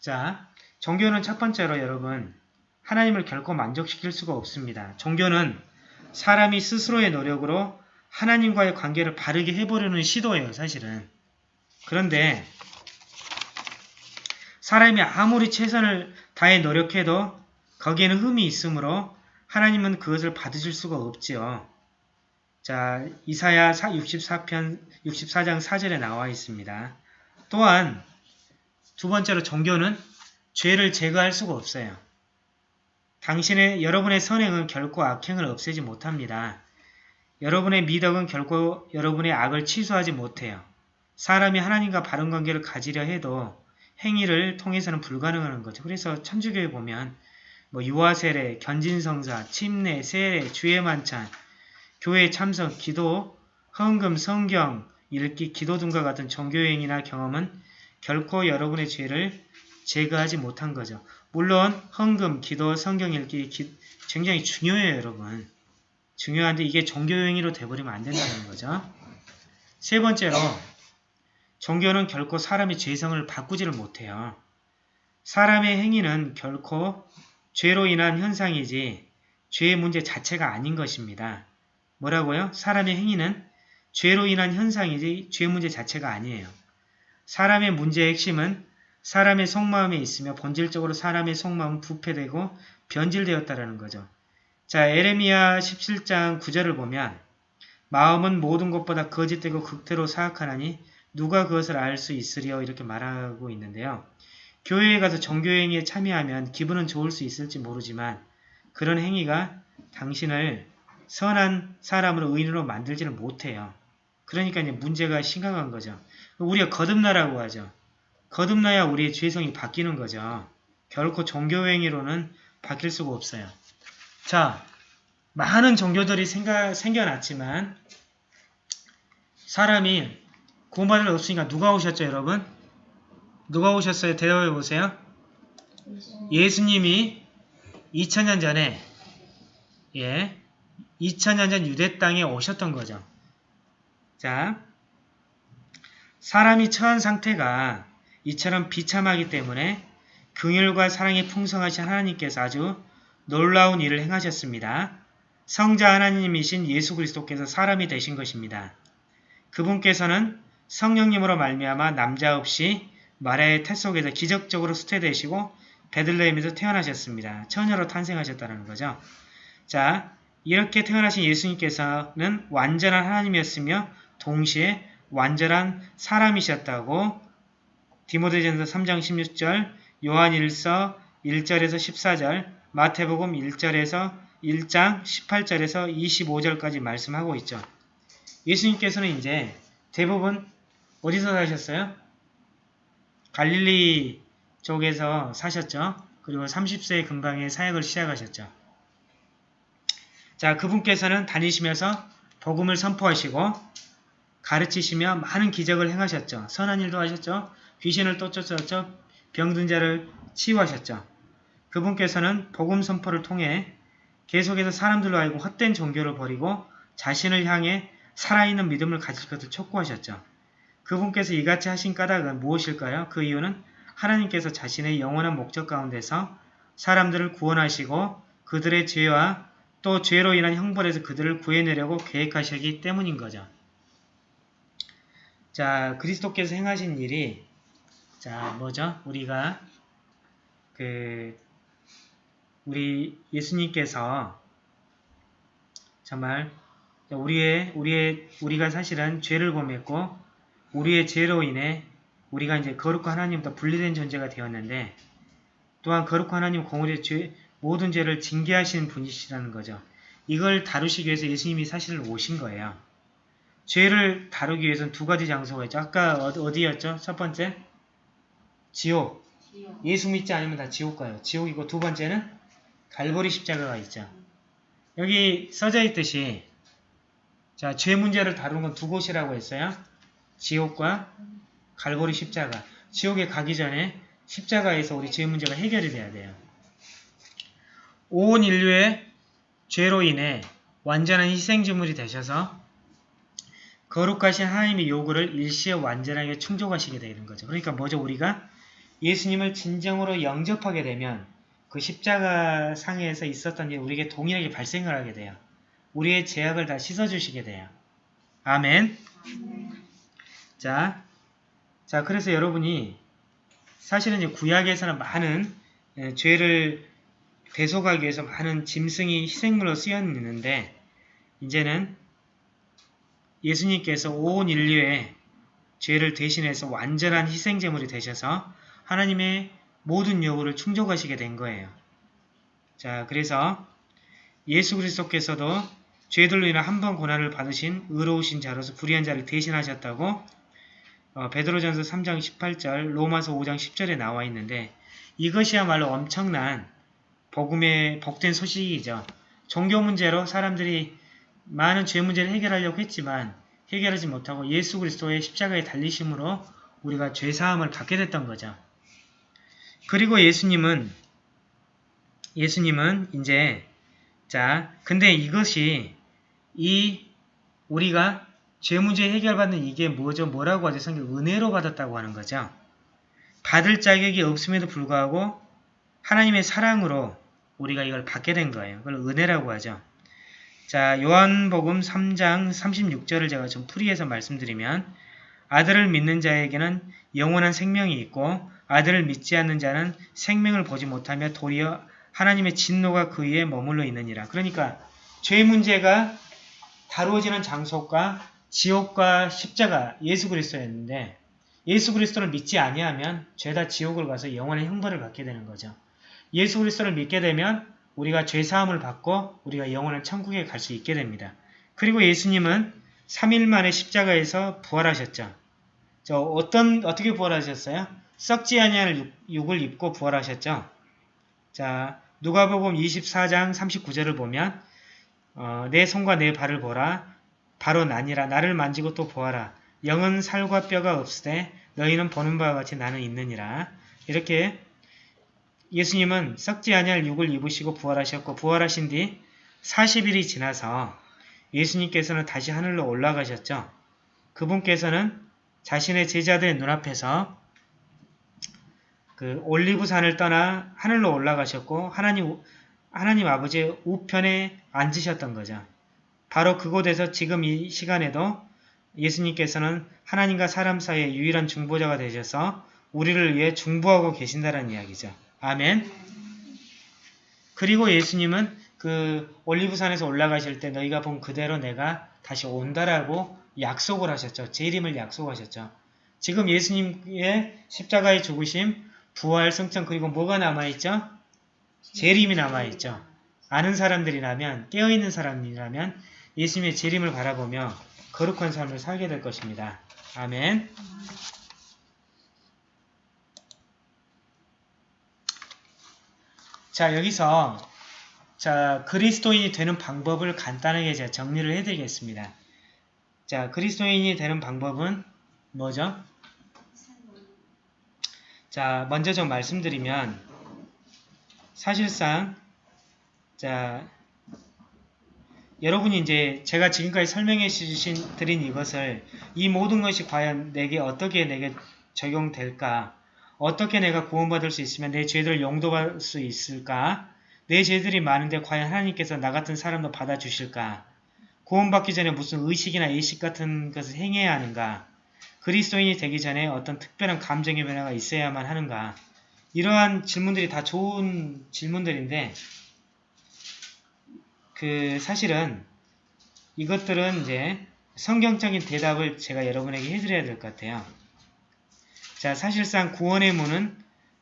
자, 종교는 첫 번째로 여러분 하나님을 결코 만족시킬 수가 없습니다. 종교는 사람이 스스로의 노력으로 하나님과의 관계를 바르게 해보려는 시도예요, 사실은. 그런데 사람이 아무리 최선을 다해 노력해도 거기에는 흠이 있으므로 하나님은 그것을 받으실 수가 없지요. 자, 이사야 64편 64장 4절에 나와 있습니다. 또한 두 번째로 종교는 죄를 제거할 수가 없어요. 당신의 여러분의 선행은 결코 악행을 없애지 못합니다. 여러분의 미덕은 결코 여러분의 악을 취소하지 못해요. 사람이 하나님과 바른 관계를 가지려 해도 행위를 통해서는 불가능한 거죠. 그래서 천주교에 보면 뭐 유아세례, 견진성사, 침례, 세례, 주의 만찬, 교회 참석, 기도, 헌금, 성경, 읽기, 기도 등과 같은 종교행위나 경험은 결코 여러분의 죄를 제거하지 못한 거죠. 물론 헌금, 기도, 성경 읽기 기- 굉장히 중요해요, 여러분. 중요한데 이게 종교행위로 돼버리면 안 된다는 거죠. 세 번째로 종교는 결코 사람의 죄성을 바꾸지를 못해요. 사람의 행위는 결코 죄로 인한 현상이지 죄의 문제 자체가 아닌 것입니다. 뭐라고요? 사람의 행위는 죄로 인한 현상이지 죄 문제 자체가 아니에요. 사람의 문제의 핵심은 사람의 속마음에 있으며 본질적으로 사람의 속마음은 부패되고 변질되었다라는 거죠. 자, 에레미야 17장 9절을 보면 마음은 모든 것보다 거짓되고 극대로 사악하나니 누가 그것을 알 수 있으리요 이렇게 말하고 있는데요. 교회에 가서 정교행위에 참여하면 기분은 좋을 수 있을지 모르지만 그런 행위가 당신을 선한 사람으로 의인으로 만들지를 못해요. 그러니까 이제 문제가 심각한 거죠. 우리가 거듭나라고 하죠. 거듭나야 우리의 죄성이 바뀌는 거죠. 결코 종교행위로는 바뀔 수가 없어요. 자, 많은 종교들이 생가, 생겨났지만 사람이 구원받을 수 없으니까 누가 오셨죠, 여러분? 누가 오셨어요? 대답해 보세요. 예수님이 2000년 전에 예, 2000년 전 유대 땅에 오셨던 거죠. 자, 사람이 처한 상태가 이처럼 비참하기 때문에 긍휼과 사랑이 풍성하신 하나님께서 아주 놀라운 일을 행하셨습니다. 성자 하나님이신 예수 그리스도께서 사람이 되신 것입니다. 그분께서는 성령님으로 말미암아 남자 없이 마리아의 태 속에서 기적적으로 수태되시고 베들레헴에서 태어나셨습니다. 처녀로 탄생하셨다는 거죠. 자, 이렇게 태어나신 예수님께서는 완전한 하나님이었으며 동시에 완전한 사람이셨다고 디모데전서 3장 16절, 요한 1서 1절에서 14절, 마태복음 1절에서 1장 18절에서 25절까지 말씀하고 있죠. 예수님께서는 이제 대부분 어디서 사셨어요? 갈릴리 쪽에서 사셨죠. 그리고 30세 근방에 사역을 시작하셨죠. 자, 그분께서는 다니시면서 복음을 선포하시고 가르치시며 많은 기적을 행하셨죠. 선한 일도 하셨죠. 귀신을 쫓아쳤죠. 병든 자를 치유하셨죠. 그분께서는 복음 선포를 통해 계속해서 사람들로 하여금 헛된 종교를 버리고 자신을 향해 살아있는 믿음을 가질 것을 촉구하셨죠. 그분께서 이같이 하신 까닭은 무엇일까요? 그 이유는 하나님께서 자신의 영원한 목적 가운데서 사람들을 구원하시고 그들의 죄와 또 죄로 인한 형벌에서 그들을 구해내려고 계획하시기 때문인 거죠. 자, 그리스도께서 행하신 일이 자, 뭐죠? 우리가 그 우리 예수님께서 정말 우리의 우리의 우리가 사실은 죄를 범했고 우리의 죄로 인해 우리가 이제 거룩한 하나님부터 분리된 존재가 되었는데 또한 거룩한 하나님 공의의 죄, 모든 죄를 징계하시는 분이시라는 거죠. 이걸 다루시기 위해서 예수님이 사실 오신 거예요. 죄를 다루기 위해서는 두 가지 장소가 있죠. 아까 어- 어디였죠? 첫 번째? 지옥. 예수 믿지 않으면 다 지옥 가요. 지옥이고 두 번째는 갈보리 십자가가 있죠. 여기 써져 있듯이 자, 죄 문제를 다루는 건 두 곳이라고 했어요. 지옥과 갈보리 십자가. 지옥에 가기 전에 십자가에서 우리 죄 문제가 해결이 돼야 돼요. 온 인류의 죄로 인해 완전한 희생제물이 되셔서 거룩하신 하나님의 요구를 일시에 완전하게 충족하시게 되는 거죠. 그러니까 뭐죠? 우리가 예수님을 진정으로 영접하게 되면 그 십자가 상에서 있었던 일 우리에게 동일하게 발생을 하게 돼요. 우리의 죄악을 다 씻어주시게 돼요. 아멘. 자, 자 그래서 여러분이 사실은 이제 구약에서는 많은 예, 죄를 대속하기 위해서 많은 짐승이 희생물로 쓰여있는데 이제는 예수님께서 온 인류의 죄를 대신해서 완전한 희생제물이 되셔서 하나님의 모든 요구를 충족하시게 된 거예요. 자, 그래서 예수 그리스도께서도 죄들로 인해 한번 고난을 받으신 의로우신 자로서 불의한 자를 대신하셨다고 어, 베드로전서 3장 18절, 로마서 5장 10절에 나와 있는데 이것이야말로 엄청난 복음의 복된 소식이죠. 종교 문제로 사람들이 많은 죄 문제를 해결하려고 했지만 해결하지 못하고 예수 그리스도의 십자가에 달리심으로 우리가 죄 사함을 받게 됐던 거죠. 그리고 예수님은 예수님은 이제 자 근데 이것이 이 우리가 죄 문제 해결받는 이게 뭐죠? 뭐라고 하죠? 성경 은혜로 받았다고 하는 거죠. 받을 자격이 없음에도 불구하고 하나님의 사랑으로 우리가 이걸 받게 된 거예요. 그걸 은혜라고 하죠. 자, 요한복음 3장 36절을 제가 좀 풀이해서 말씀드리면 아들을 믿는 자에게는 영원한 생명이 있고 아들을 믿지 않는 자는 생명을 보지 못하며 도리어 하나님의 진노가 그 위에 머물러 있느니라. 그러니까 죄 문제가 다루어지는 장소가 지옥과 십자가 예수 그리스도였는데 예수 그리스도를 믿지 아니하면 죄다 지옥을 가서 영원의 형벌을 받게 되는 거죠. 예수 그리스도를 믿게 되면 우리가 죄 사함을 받고 우리가 영원한 천국에 갈 수 있게 됩니다. 그리고 예수님은 3일 만에 십자가에서 부활하셨죠. 저 어떤 어떻게 부활하셨어요? 썩지 아니할 육을 입고 부활하셨죠. 자, 누가복음 24장 39절을 보면 어, 내 손과 내 발을 보라 바로 나니라 나를 만지고 또 보아라 영은 살과 뼈가 없으되 너희는 보는 바와 같이 나는 있느니라 이렇게 예수님은 썩지 아니할 육을 입으시고 부활하셨고 부활하신 뒤 40일이 지나서 예수님께서는 다시 하늘로 올라가셨죠. 그분께서는 자신의 제자들의 눈앞에서 그 올리브산을 떠나 하늘로 올라가셨고 하나님 하나님 아버지의 우편에 앉으셨던 거죠. 바로 그곳에서 지금 이 시간에도 예수님께서는 하나님과 사람 사이의 유일한 중보자가 되셔서 우리를 위해 중보하고 계신다는 이야기죠. 아멘. 그리고 예수님은 그 올리브산에서 올라가실 때 너희가 본 그대로 내가 다시 온다라고 약속을 하셨죠. 재림을 약속하셨죠. 지금 예수님의 십자가의 죽으심, 부활, 승천 그리고 뭐가 남아있죠? 재림이 남아있죠. 아는 사람들이라면 깨어있는 사람이라면 예수님의 재림을 바라보며 거룩한 삶을 살게 될 것입니다. 아멘. 자 여기서 자 그리스도인이 되는 방법을 간단하게 제가 정리를 해드리겠습니다. 자 그리스도인이 되는 방법은 뭐죠? 자 먼저 좀 말씀드리면 사실상 자 여러분이 이제 제가 지금까지 설명해 주신 드린 이것을 이 모든 것이 과연 내게 어떻게 내게 적용될까 어떻게 내가 구원받을 수 있으면 내 죄들을 용도할 수 있을까? 내 죄들이 많은데 과연 하나님께서 나 같은 사람도 받아주실까? 구원받기 전에 무슨 의식이나 예식 같은 것을 행해야 하는가? 그리스도인이 되기 전에 어떤 특별한 감정의 변화가 있어야만 하는가? 이러한 질문들이 다 좋은 질문들인데 그 사실은 이것들은 이제 성경적인 대답을 제가 여러분에게 해드려야 될 것 같아요. 자, 사실상 구원의 문은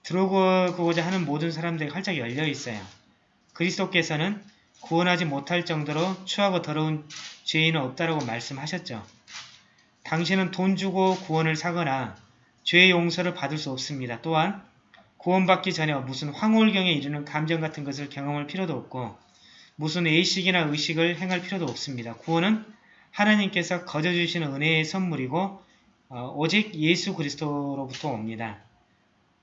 들어오고자 하는 모든 사람들에게 활짝 열려 있어요. 그리스도께서는 구원하지 못할 정도로 추하고 더러운 죄인은 없다라고 말씀하셨죠. 당신은 돈 주고 구원을 사거나 죄의 용서를 받을 수 없습니다. 또한 구원받기 전에 무슨 황홀경에 이르는 감정 같은 것을 경험할 필요도 없고 무슨 의식이나 의식을 행할 필요도 없습니다. 구원은 하나님께서 거저 주시는 은혜의 선물이고 어, 오직 예수 그리스도로부터 옵니다.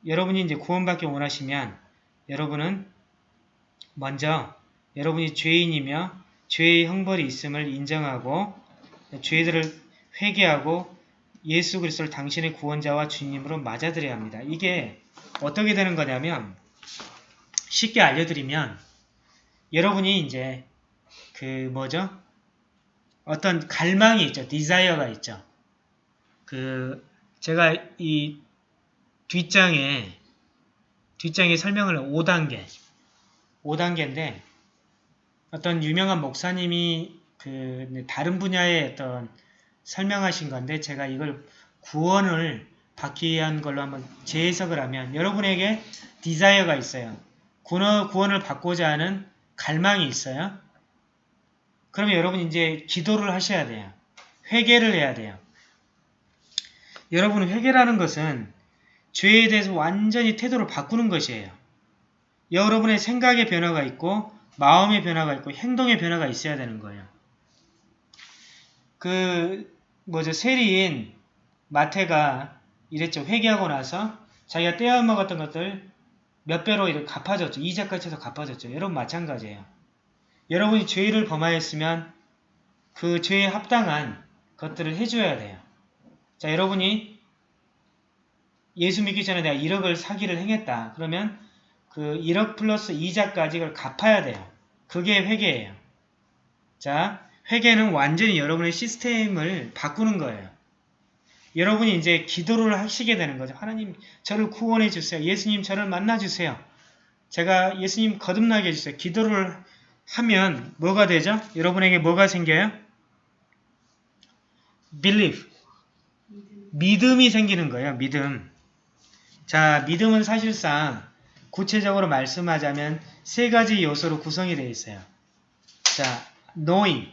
여러분이 이제 구원받기 원하시면 여러분은 먼저 여러분이 죄인이며 죄의 형벌이 있음을 인정하고 죄들을 회개하고 예수 그리스도를 당신의 구원자와 주님으로 맞아들여야 합니다. 이게 어떻게 되는 거냐면 쉽게 알려드리면 여러분이 이제 그 뭐죠? 어떤 갈망이 있죠. 디자이어가 있죠. 그 제가 이 뒷장에 뒷장에 설명을 5단계 5단계인데 어떤 유명한 목사님이 그 다른 분야의 어떤 설명하신 건데 제가 이걸 구원을 받기 위한 걸로 한번 재해석을 하면 여러분에게 디자이어가 있어요. 구원, 구원을 받고자 하는 갈망이 있어요. 그러면 여러분 이제 기도를 하셔야 돼요. 회개를 해야 돼요. 여러분 회개라는 것은 죄에 대해서 완전히 태도를 바꾸는 것이에요. 여러분의 생각의 변화가 있고 마음의 변화가 있고 행동의 변화가 있어야 되는 거예요. 그 뭐죠 세리인 마태가 이랬죠. 회개하고 나서 자기가 떼어먹었던 것들 몇 배로 이렇게 갚아줬죠. 이자까지 해서 갚아줬죠. 여러분 마찬가지예요. 여러분이 죄를 범하였으면 그 죄에 합당한 것들을 해줘야 돼요. 자, 여러분이 예수 믿기 전에 내가 1억을 사기를 행했다. 그러면 그 1억 플러스 이자까지 를 갚아야 돼요. 그게 회개예요. 자, 회개는 완전히 여러분의 시스템을 바꾸는 거예요. 여러분이 이제 기도를 하시게 되는 거죠. 하나님 저를 구원해 주세요. 예수님 저를 만나 주세요. 제가 예수님 거듭나게 해주세요. 기도를 하면 뭐가 되죠? 여러분에게 뭐가 생겨요? believe. 믿음이 생기는 거예요. 믿음. 자, 믿음은 사실상 구체적으로 말씀하자면 세 가지 요소로 구성이 되어 있어요. 자, knowing.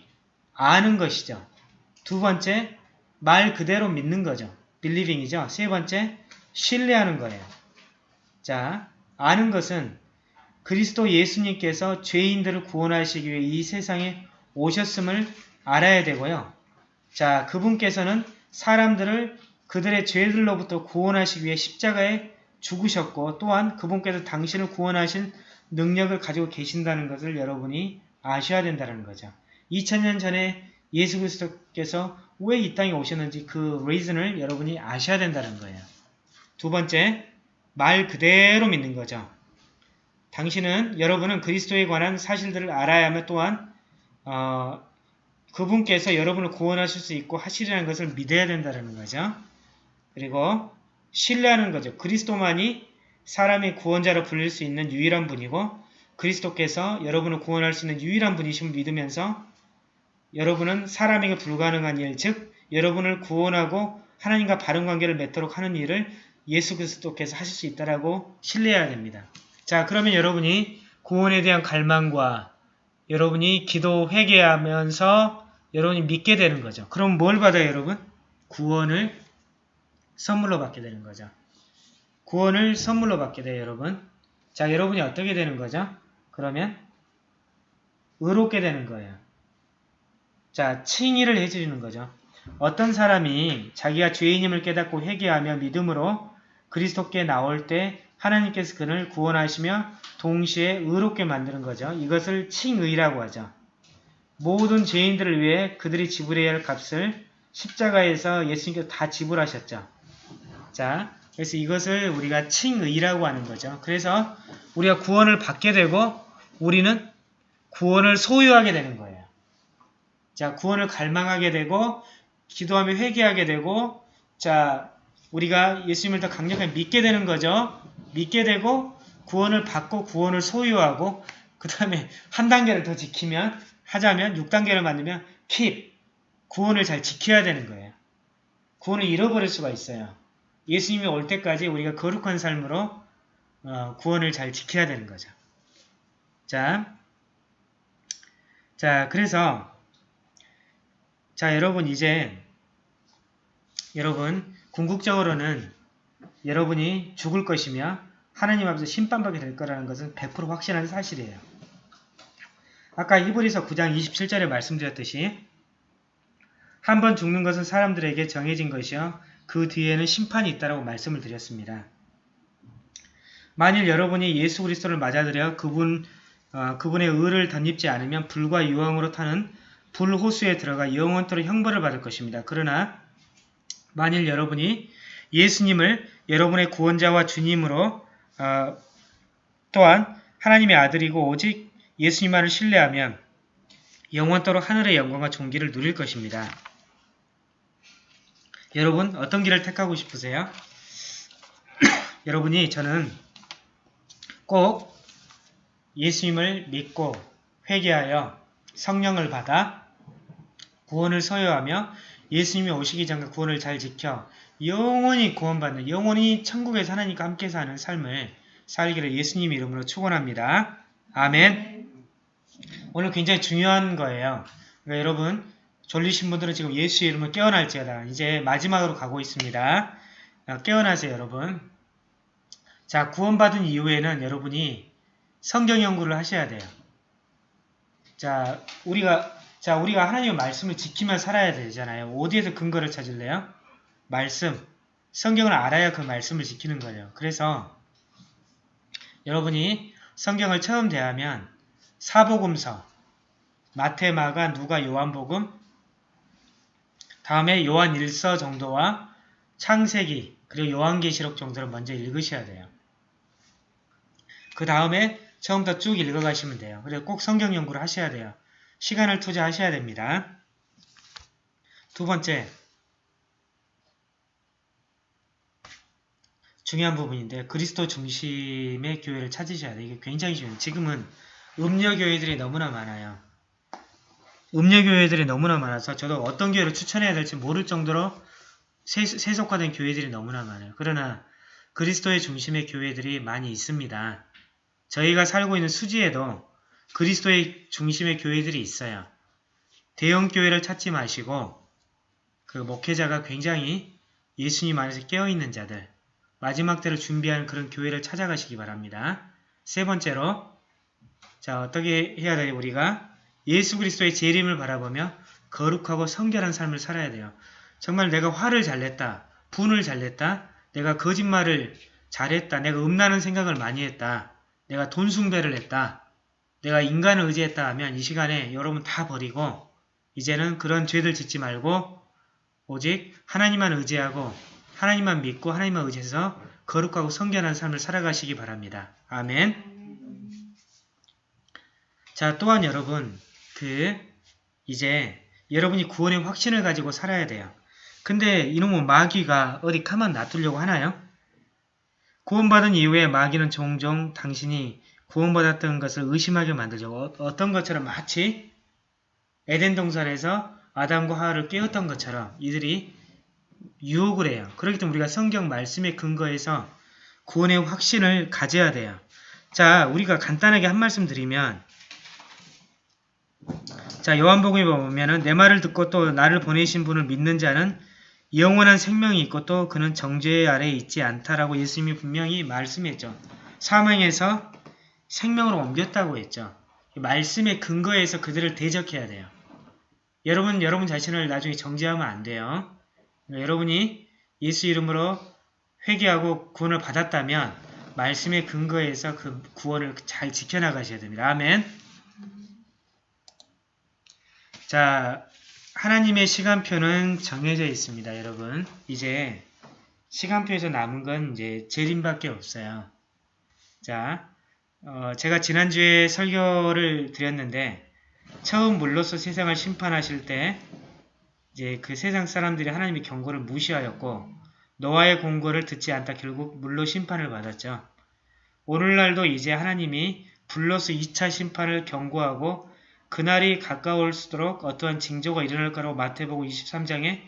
아는 것이죠. 두 번째, 말 그대로 믿는 거죠. believing이죠. 세 번째, 신뢰하는 거예요. 자, 아는 것은 그리스도 예수님께서 죄인들을 구원하시기 위해 이 세상에 오셨음을 알아야 되고요. 자, 그분께서는 사람들을 그들의 죄들로부터 구원하시기 위해 십자가에 죽으셨고 또한 그분께서 당신을 구원하신 능력을 가지고 계신다는 것을 여러분이 아셔야 된다는 거죠. 2000년 전에 예수 그리스도께서 왜 이 땅에 오셨는지 그 reason을 여러분이 아셔야 된다는 거예요. 두 번째, 말 그대로 믿는 거죠. 당신은 여러분은 그리스도에 관한 사실들을 알아야 하며 또한 어, 그분께서 여러분을 구원하실 수 있고 하시리라는 것을 믿어야 된다는 거죠. 그리고 신뢰하는 거죠. 그리스도만이 사람의 구원자로 불릴 수 있는 유일한 분이고 그리스도께서 여러분을 구원할 수 있는 유일한 분이심을 믿으면서 여러분은 사람에게 불가능한 일, 즉 여러분을 구원하고 하나님과 바른 관계를 맺도록 하는 일을 예수 그리스도께서 하실 수 있다라고 신뢰해야 됩니다. 자, 그러면 여러분이 구원에 대한 갈망과 여러분이 기도 회개하면서 여러분이 믿게 되는 거죠. 그럼 뭘 받아요, 여러분? 구원을 선물로 받게 되는 거죠. 구원을 선물로 받게 돼요, 여러분. 자, 여러분이 어떻게 되는 거죠? 그러면 의롭게 되는 거예요. 자, 칭의를 해주는 거죠. 어떤 사람이 자기가 죄인임을 깨닫고 회개하며 믿음으로 그리스도께 나올 때 하나님께서 그를 구원하시며 동시에 의롭게 만드는 거죠. 이것을 칭의라고 하죠. 모든 죄인들을 위해 그들이 지불해야 할 값을 십자가에서 예수님께서 다 지불하셨죠. 자, 그래서 이것을 우리가 칭의라고 하는 거죠. 그래서 우리가 구원을 받게 되고 우리는 구원을 소유하게 되는 거예요. 자, 구원을 갈망하게 되고 기도하며 회개하게 되고 자, 우리가 예수님을 더 강력하게 믿게 되는 거죠. 믿게 되고 구원을 받고 구원을 소유하고 그 다음에 한 단계를 더 지키면 하자면 6단계를 만들면 keep 구원을 잘 지켜야 되는 거예요. 구원을 잃어버릴 수가 있어요. 예수님이 올 때까지 우리가 거룩한 삶으로 어, 구원을 잘 지켜야 되는 거죠. 자, 자 그래서 자 여러분 이제 여러분 궁극적으로는 여러분이 죽을 것이며 하나님 앞에서 심판받게 될 거라는 것은 100% 확신한 사실이에요. 아까 히브리서 9장 27절에 말씀드렸듯이 한 번 죽는 것은 사람들에게 정해진 것이요 그 뒤에는 심판이 있다라고 말씀을 드렸습니다. 만일 여러분이 예수 그리스도를 맞아들여 그분 어, 그분의 의를 덧입지 않으면 불과 유황으로 타는 불호수에 들어가 영원토록 형벌을 받을 것입니다. 그러나 만일 여러분이 예수님을 여러분의 구원자와 주님으로 어, 또한 하나님의 아들이고 오직 예수님만을 신뢰하면 영원토록 하늘의 영광과 존귀를 누릴 것입니다. 여러분 어떤 길을 택하고 싶으세요? 여러분이 저는 꼭 예수님을 믿고 회개하여 성령을 받아 구원을 소유하며 예수님이 오시기 전에 구원을 잘 지켜 영원히 구원받는 영원히 천국에서 하나님과 함께 사는 삶을 살기를 예수님 이름으로 축원합니다. 아멘. 오늘 굉장히 중요한 거예요. 그러니까 여러분 졸리신 분들은 지금 예수 이름을 깨어날지어다. 이제 마지막으로 가고 있습니다. 깨어나세요 여러분. 자 구원받은 이후에는 여러분이 성경 연구를 하셔야 돼요. 자 우리가 자 우리가 하나님의 말씀을 지키며 살아야 되잖아요. 어디에서 근거를 찾을래요? 말씀. 성경을 알아야 그 말씀을 지키는 거예요. 그래서 여러분이 성경을 처음 대하면 사복음서, 마테마가, 누가, 요한복음, 다음에 요한 1서 정도와 창세기, 그리고 요한계시록 정도를 먼저 읽으셔야 돼요. 그 다음에 처음부터 쭉 읽어가시면 돼요. 그래서 꼭 성경 연구를 하셔야 돼요. 시간을 투자하셔야 됩니다. 두 번째, 중요한 부분인데 그리스도 중심의 교회를 찾으셔야 돼요. 이게 굉장히 중요해요. 지금은 음녀교회들이 너무나 많아요. 음녀교회들이 너무나 많아서 저도 어떤 교회를 추천해야 될지 모를 정도로 세, 세속화된 교회들이 너무나 많아요. 그러나 그리스도의 중심의 교회들이 많이 있습니다. 저희가 살고 있는 수지에도 그리스도의 중심의 교회들이 있어요. 대형 교회를 찾지 마시고 그 목회자가 굉장히 예수님 안에서 깨어있는 자들 마지막 때를 준비하는 그런 교회를 찾아가시기 바랍니다. 세 번째로 자 어떻게 해야 돼요? 우리가 예수 그리스도의 재림을 바라보며 거룩하고 성결한 삶을 살아야 돼요. 정말 내가 화를 잘 냈다. 분을 잘 냈다. 내가 거짓말을 잘했다. 내가 음란한 생각을 많이 했다. 내가 돈 숭배를 했다. 내가 인간을 의지했다 하면 이 시간에 여러분 다 버리고 이제는 그런 죄들 짓지 말고 오직 하나님만 의지하고 하나님만 믿고 하나님만 의지해서 거룩하고 성결한 삶을 살아가시기 바랍니다. 아멘 자 또한 여러분 그 이제 여러분이 구원의 확신을 가지고 살아야 돼요. 근데 이놈의 마귀가 어디 가만 놔두려고 하나요? 구원받은 이후에 마귀는 종종 당신이 구원받았던 것을 의심하게 만들죠. 어떤 것처럼 마치 에덴 동산에서 아담과 하와를 깨웠던 것처럼 이들이 유혹을 해요. 그렇기 때문에 우리가 성경 말씀에 근거해서 구원의 확신을 가져야 돼요. 자, 우리가 간단하게 한 말씀 드리면 자, 요한복음에 보면은 내 말을 듣고 또 나를 보내신 분을 믿는 자는 영원한 생명이 있고 또 그는 정죄 아래에 있지 않다라고 예수님이 분명히 말씀했죠. 사망에서 생명으로 옮겼다고 했죠. 말씀의 근거에서 그들을 대적해야 돼요. 여러분, 여러분 자신을 나중에 정죄하면 안 돼요. 여러분이 예수 이름으로 회개하고 구원을 받았다면 말씀의 근거에서 그 구원을 잘 지켜나가셔야 됩니다. 아멘. 자, 하나님의 시간표는 정해져 있습니다, 여러분. 이제 시간표에서 남은 건 이제 재림밖에 없어요. 자, 어, 제가 지난주에 설교를 드렸는데 처음 물로서 세상을 심판하실 때 이제 그 세상 사람들이 하나님의 경고를 무시하였고 노아의 공고를 듣지 않다 결국 물로 심판을 받았죠. 오늘날도 이제 하나님이 불로서 2차 심판을 경고하고 그날이 가까울수록 어떠한 징조가 일어날 거라고 마태복음 23장에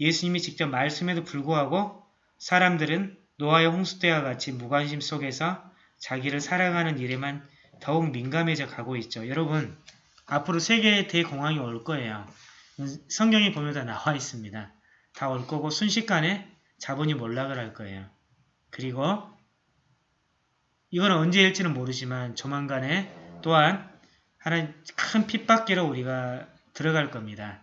예수님이 직접 말씀에도 불구하고 사람들은 노아의 홍수 때와 같이 무관심 속에서 자기를 살아가는 일에만 더욱 민감해져 가고 있죠. 여러분 앞으로 세계의 대공황이 올 거예요. 성경에 보면 다 나와 있습니다. 다 올 거고 순식간에 자본이 몰락을 할 거예요. 그리고 이건 언제일지는 모르지만 조만간에 또한 하나님 큰 핍박기로 우리가 들어갈 겁니다.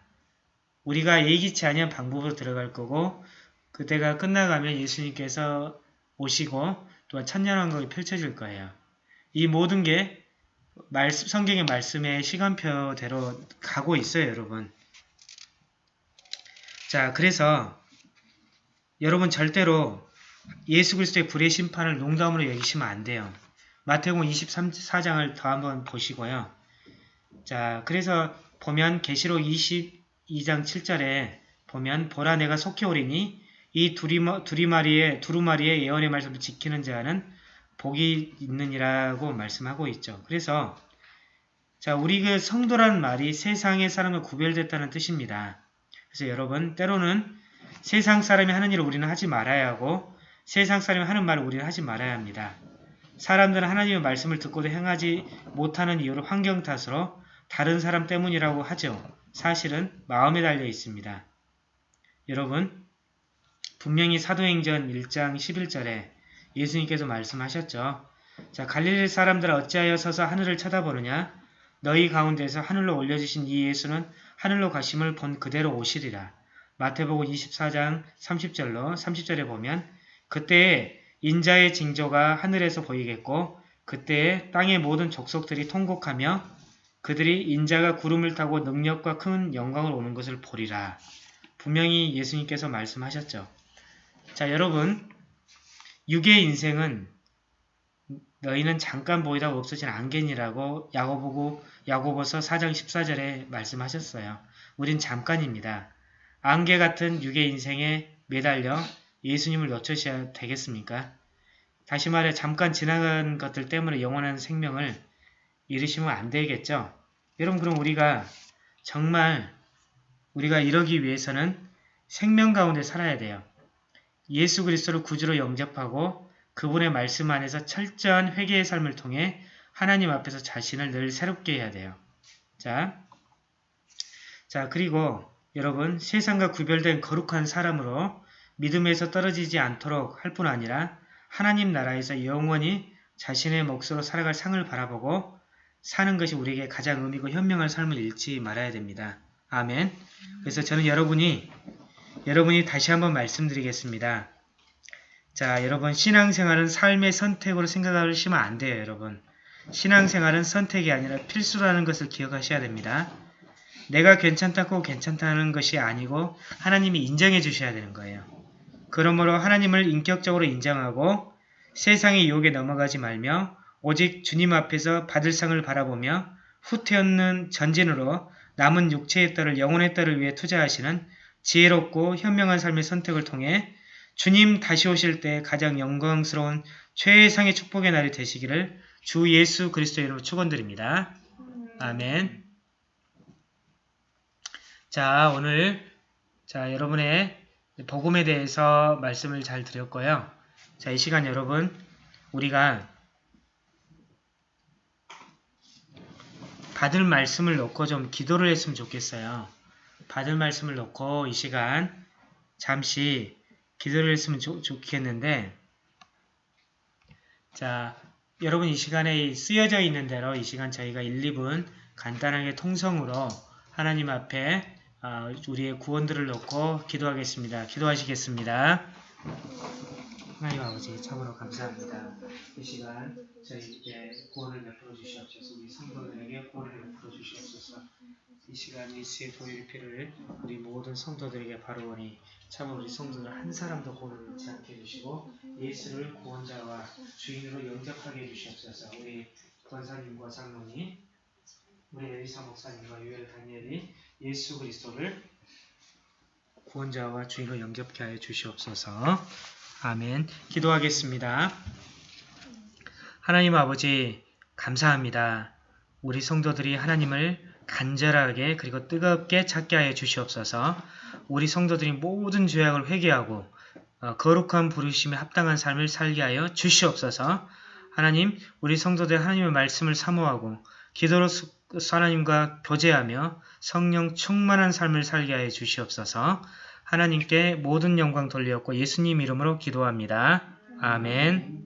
우리가 예기치 아니한 방법으로 들어갈 거고 그때가 끝나가면 예수님께서 오시고 또한 천년왕국이 펼쳐질 거예요. 이 모든 게 말씀, 성경의 말씀의 시간표대로 가고 있어요, 여러분. 자, 그래서 여러분 절대로 예수 그리스도의 불의 심판을 농담으로 여기시면 안 돼요. 마태복음 24장을 더 한번 보시고요. 자, 그래서 보면 계시록 22장 7절에 보면 보라 내가 속히 오리니 이 두리마, 두리마리의 두루마리의 예언의 말씀을 지키는 자는 복이 있느니라고 말씀하고 있죠. 그래서 자, 우리 그 성도라는 말이 세상의 사람과 구별됐다는 뜻입니다. 그래서 여러분 때로는 세상 사람이 하는 일을 우리는 하지 말아야 하고 세상 사람이 하는 말을 우리는 하지 말아야 합니다. 사람들은 하나님의 말씀을 듣고도 행하지 못하는 이유로 환경 탓으로 다른 사람 때문이라고 하죠. 사실은 마음에 달려 있습니다. 여러분 분명히 사도행전 1장 11절에 예수님께서 말씀하셨죠. 자 갈릴리 사람들 어찌하여 서서 하늘을 쳐다보느냐 너희 가운데서 하늘로 올려주신 이 예수는 하늘로 가심을 본 그대로 오시리라. 마태복음 24장 30절로 30절에 보면 그때에 인자의 징조가 하늘에서 보이겠고 그때에 땅의 모든 족속들이 통곡하며 그들이 인자가 구름을 타고 능력과 큰 영광을 오는 것을 보리라. 분명히 예수님께서 말씀하셨죠. 자 여러분 육의 인생은 너희는 잠깐 보이다가 없어진 안개니라고 야고보고 야고보서 4장 14절에 말씀하셨어요. 우린 잠깐입니다. 안개 같은 육의 인생에 매달려 예수님을 놓쳐셔야 되겠습니까? 다시 말해 잠깐 지나간 것들 때문에 영원한 생명을 잃으시면 안 되겠죠? 여러분 그럼 우리가 정말 우리가 이러기 위해서는 생명 가운데 살아야 돼요. 예수 그리스도를 구주로 영접하고 그분의 말씀 안에서 철저한 회개의 삶을 통해 하나님 앞에서 자신을 늘 새롭게 해야 돼요. 자, 자 그리고 여러분 세상과 구별된 거룩한 사람으로 믿음에서 떨어지지 않도록 할 뿐 아니라 하나님 나라에서 영원히 자신의 몫으로 살아갈 상을 바라보고 사는 것이 우리에게 가장 의미고 현명한 삶을 잃지 말아야 됩니다. 아멘. 그래서 저는 여러분이 여러분이 다시 한번 말씀드리겠습니다. 자, 여러분 신앙생활은 삶의 선택으로 생각하시면 안 돼요, 여러분. 신앙생활은 선택이 아니라 필수라는 것을 기억하셔야 됩니다. 내가 괜찮다고 괜찮다는 것이 아니고 하나님이 인정해 주셔야 되는 거예요. 그러므로 하나님을 인격적으로 인정하고 세상의 유혹에 넘어가지 말며 오직 주님 앞에서 받을 상을 바라보며 후퇴없는 전진으로 남은 육체의 딸을 영혼의 딸을 위해 투자하시는 지혜롭고 현명한 삶의 선택을 통해 주님 다시 오실 때 가장 영광스러운 최상의 축복의 날이 되시기를 주 예수 그리스도의 이름으로 축원드립니다. 아멘. 자, 오늘 자, 여러분의 복음에 대해서 말씀을 잘 드렸고요. 자, 이 시간 여러분 우리가 받을 말씀을 놓고 좀 기도를 했으면 좋겠어요. 받을 말씀을 놓고 이 시간 잠시 기도를 했으면 좋, 좋겠는데 자 여러분 이 시간에 쓰여져 있는 대로 이 시간 저희가 1, 2분 간단하게 통성으로 하나님 앞에 어, 우리의 구원들을 놓고 기도하겠습니다. 기도하시겠습니다. 하나님 아버지 참으로 감사합니다. 이 시간 저희에게 구원을 베풀어 주시옵소서 우리 성도들에게 구원을 베풀어 주시옵소서. 이 시간 예수의 도일 피를 우리 모든 성도들에게 바로오니 참으로 우리 성도들 한 사람도 고를 잃지 않게 해주시고 예수를 구원자와 주인으로 영접하게 해주시옵소서. 우리 권사님과 장로님 우리 에리사 목사님과 유엘 다니엘이 예수 그리스도를 구원자와 주인으로 영접케 하여 주시옵소서 아멘 기도하겠습니다 하나님 아버지 감사합니다 우리 성도들이 하나님을 간절하게 그리고 뜨겁게 찾게 하여 주시옵소서. 우리 성도들이 모든 죄악을 회개하고 어, 거룩한 부르심에 합당한 삶을 살게 하여 주시옵소서. 하나님, 우리 성도들 하나님의 말씀을 사모하고 기도로 수- 하나님과 교제하며 성령 충만한 삶을 살게 하여 주시옵소서. 하나님께 모든 영광 돌리었고 예수님 이름으로 기도합니다. 아멘.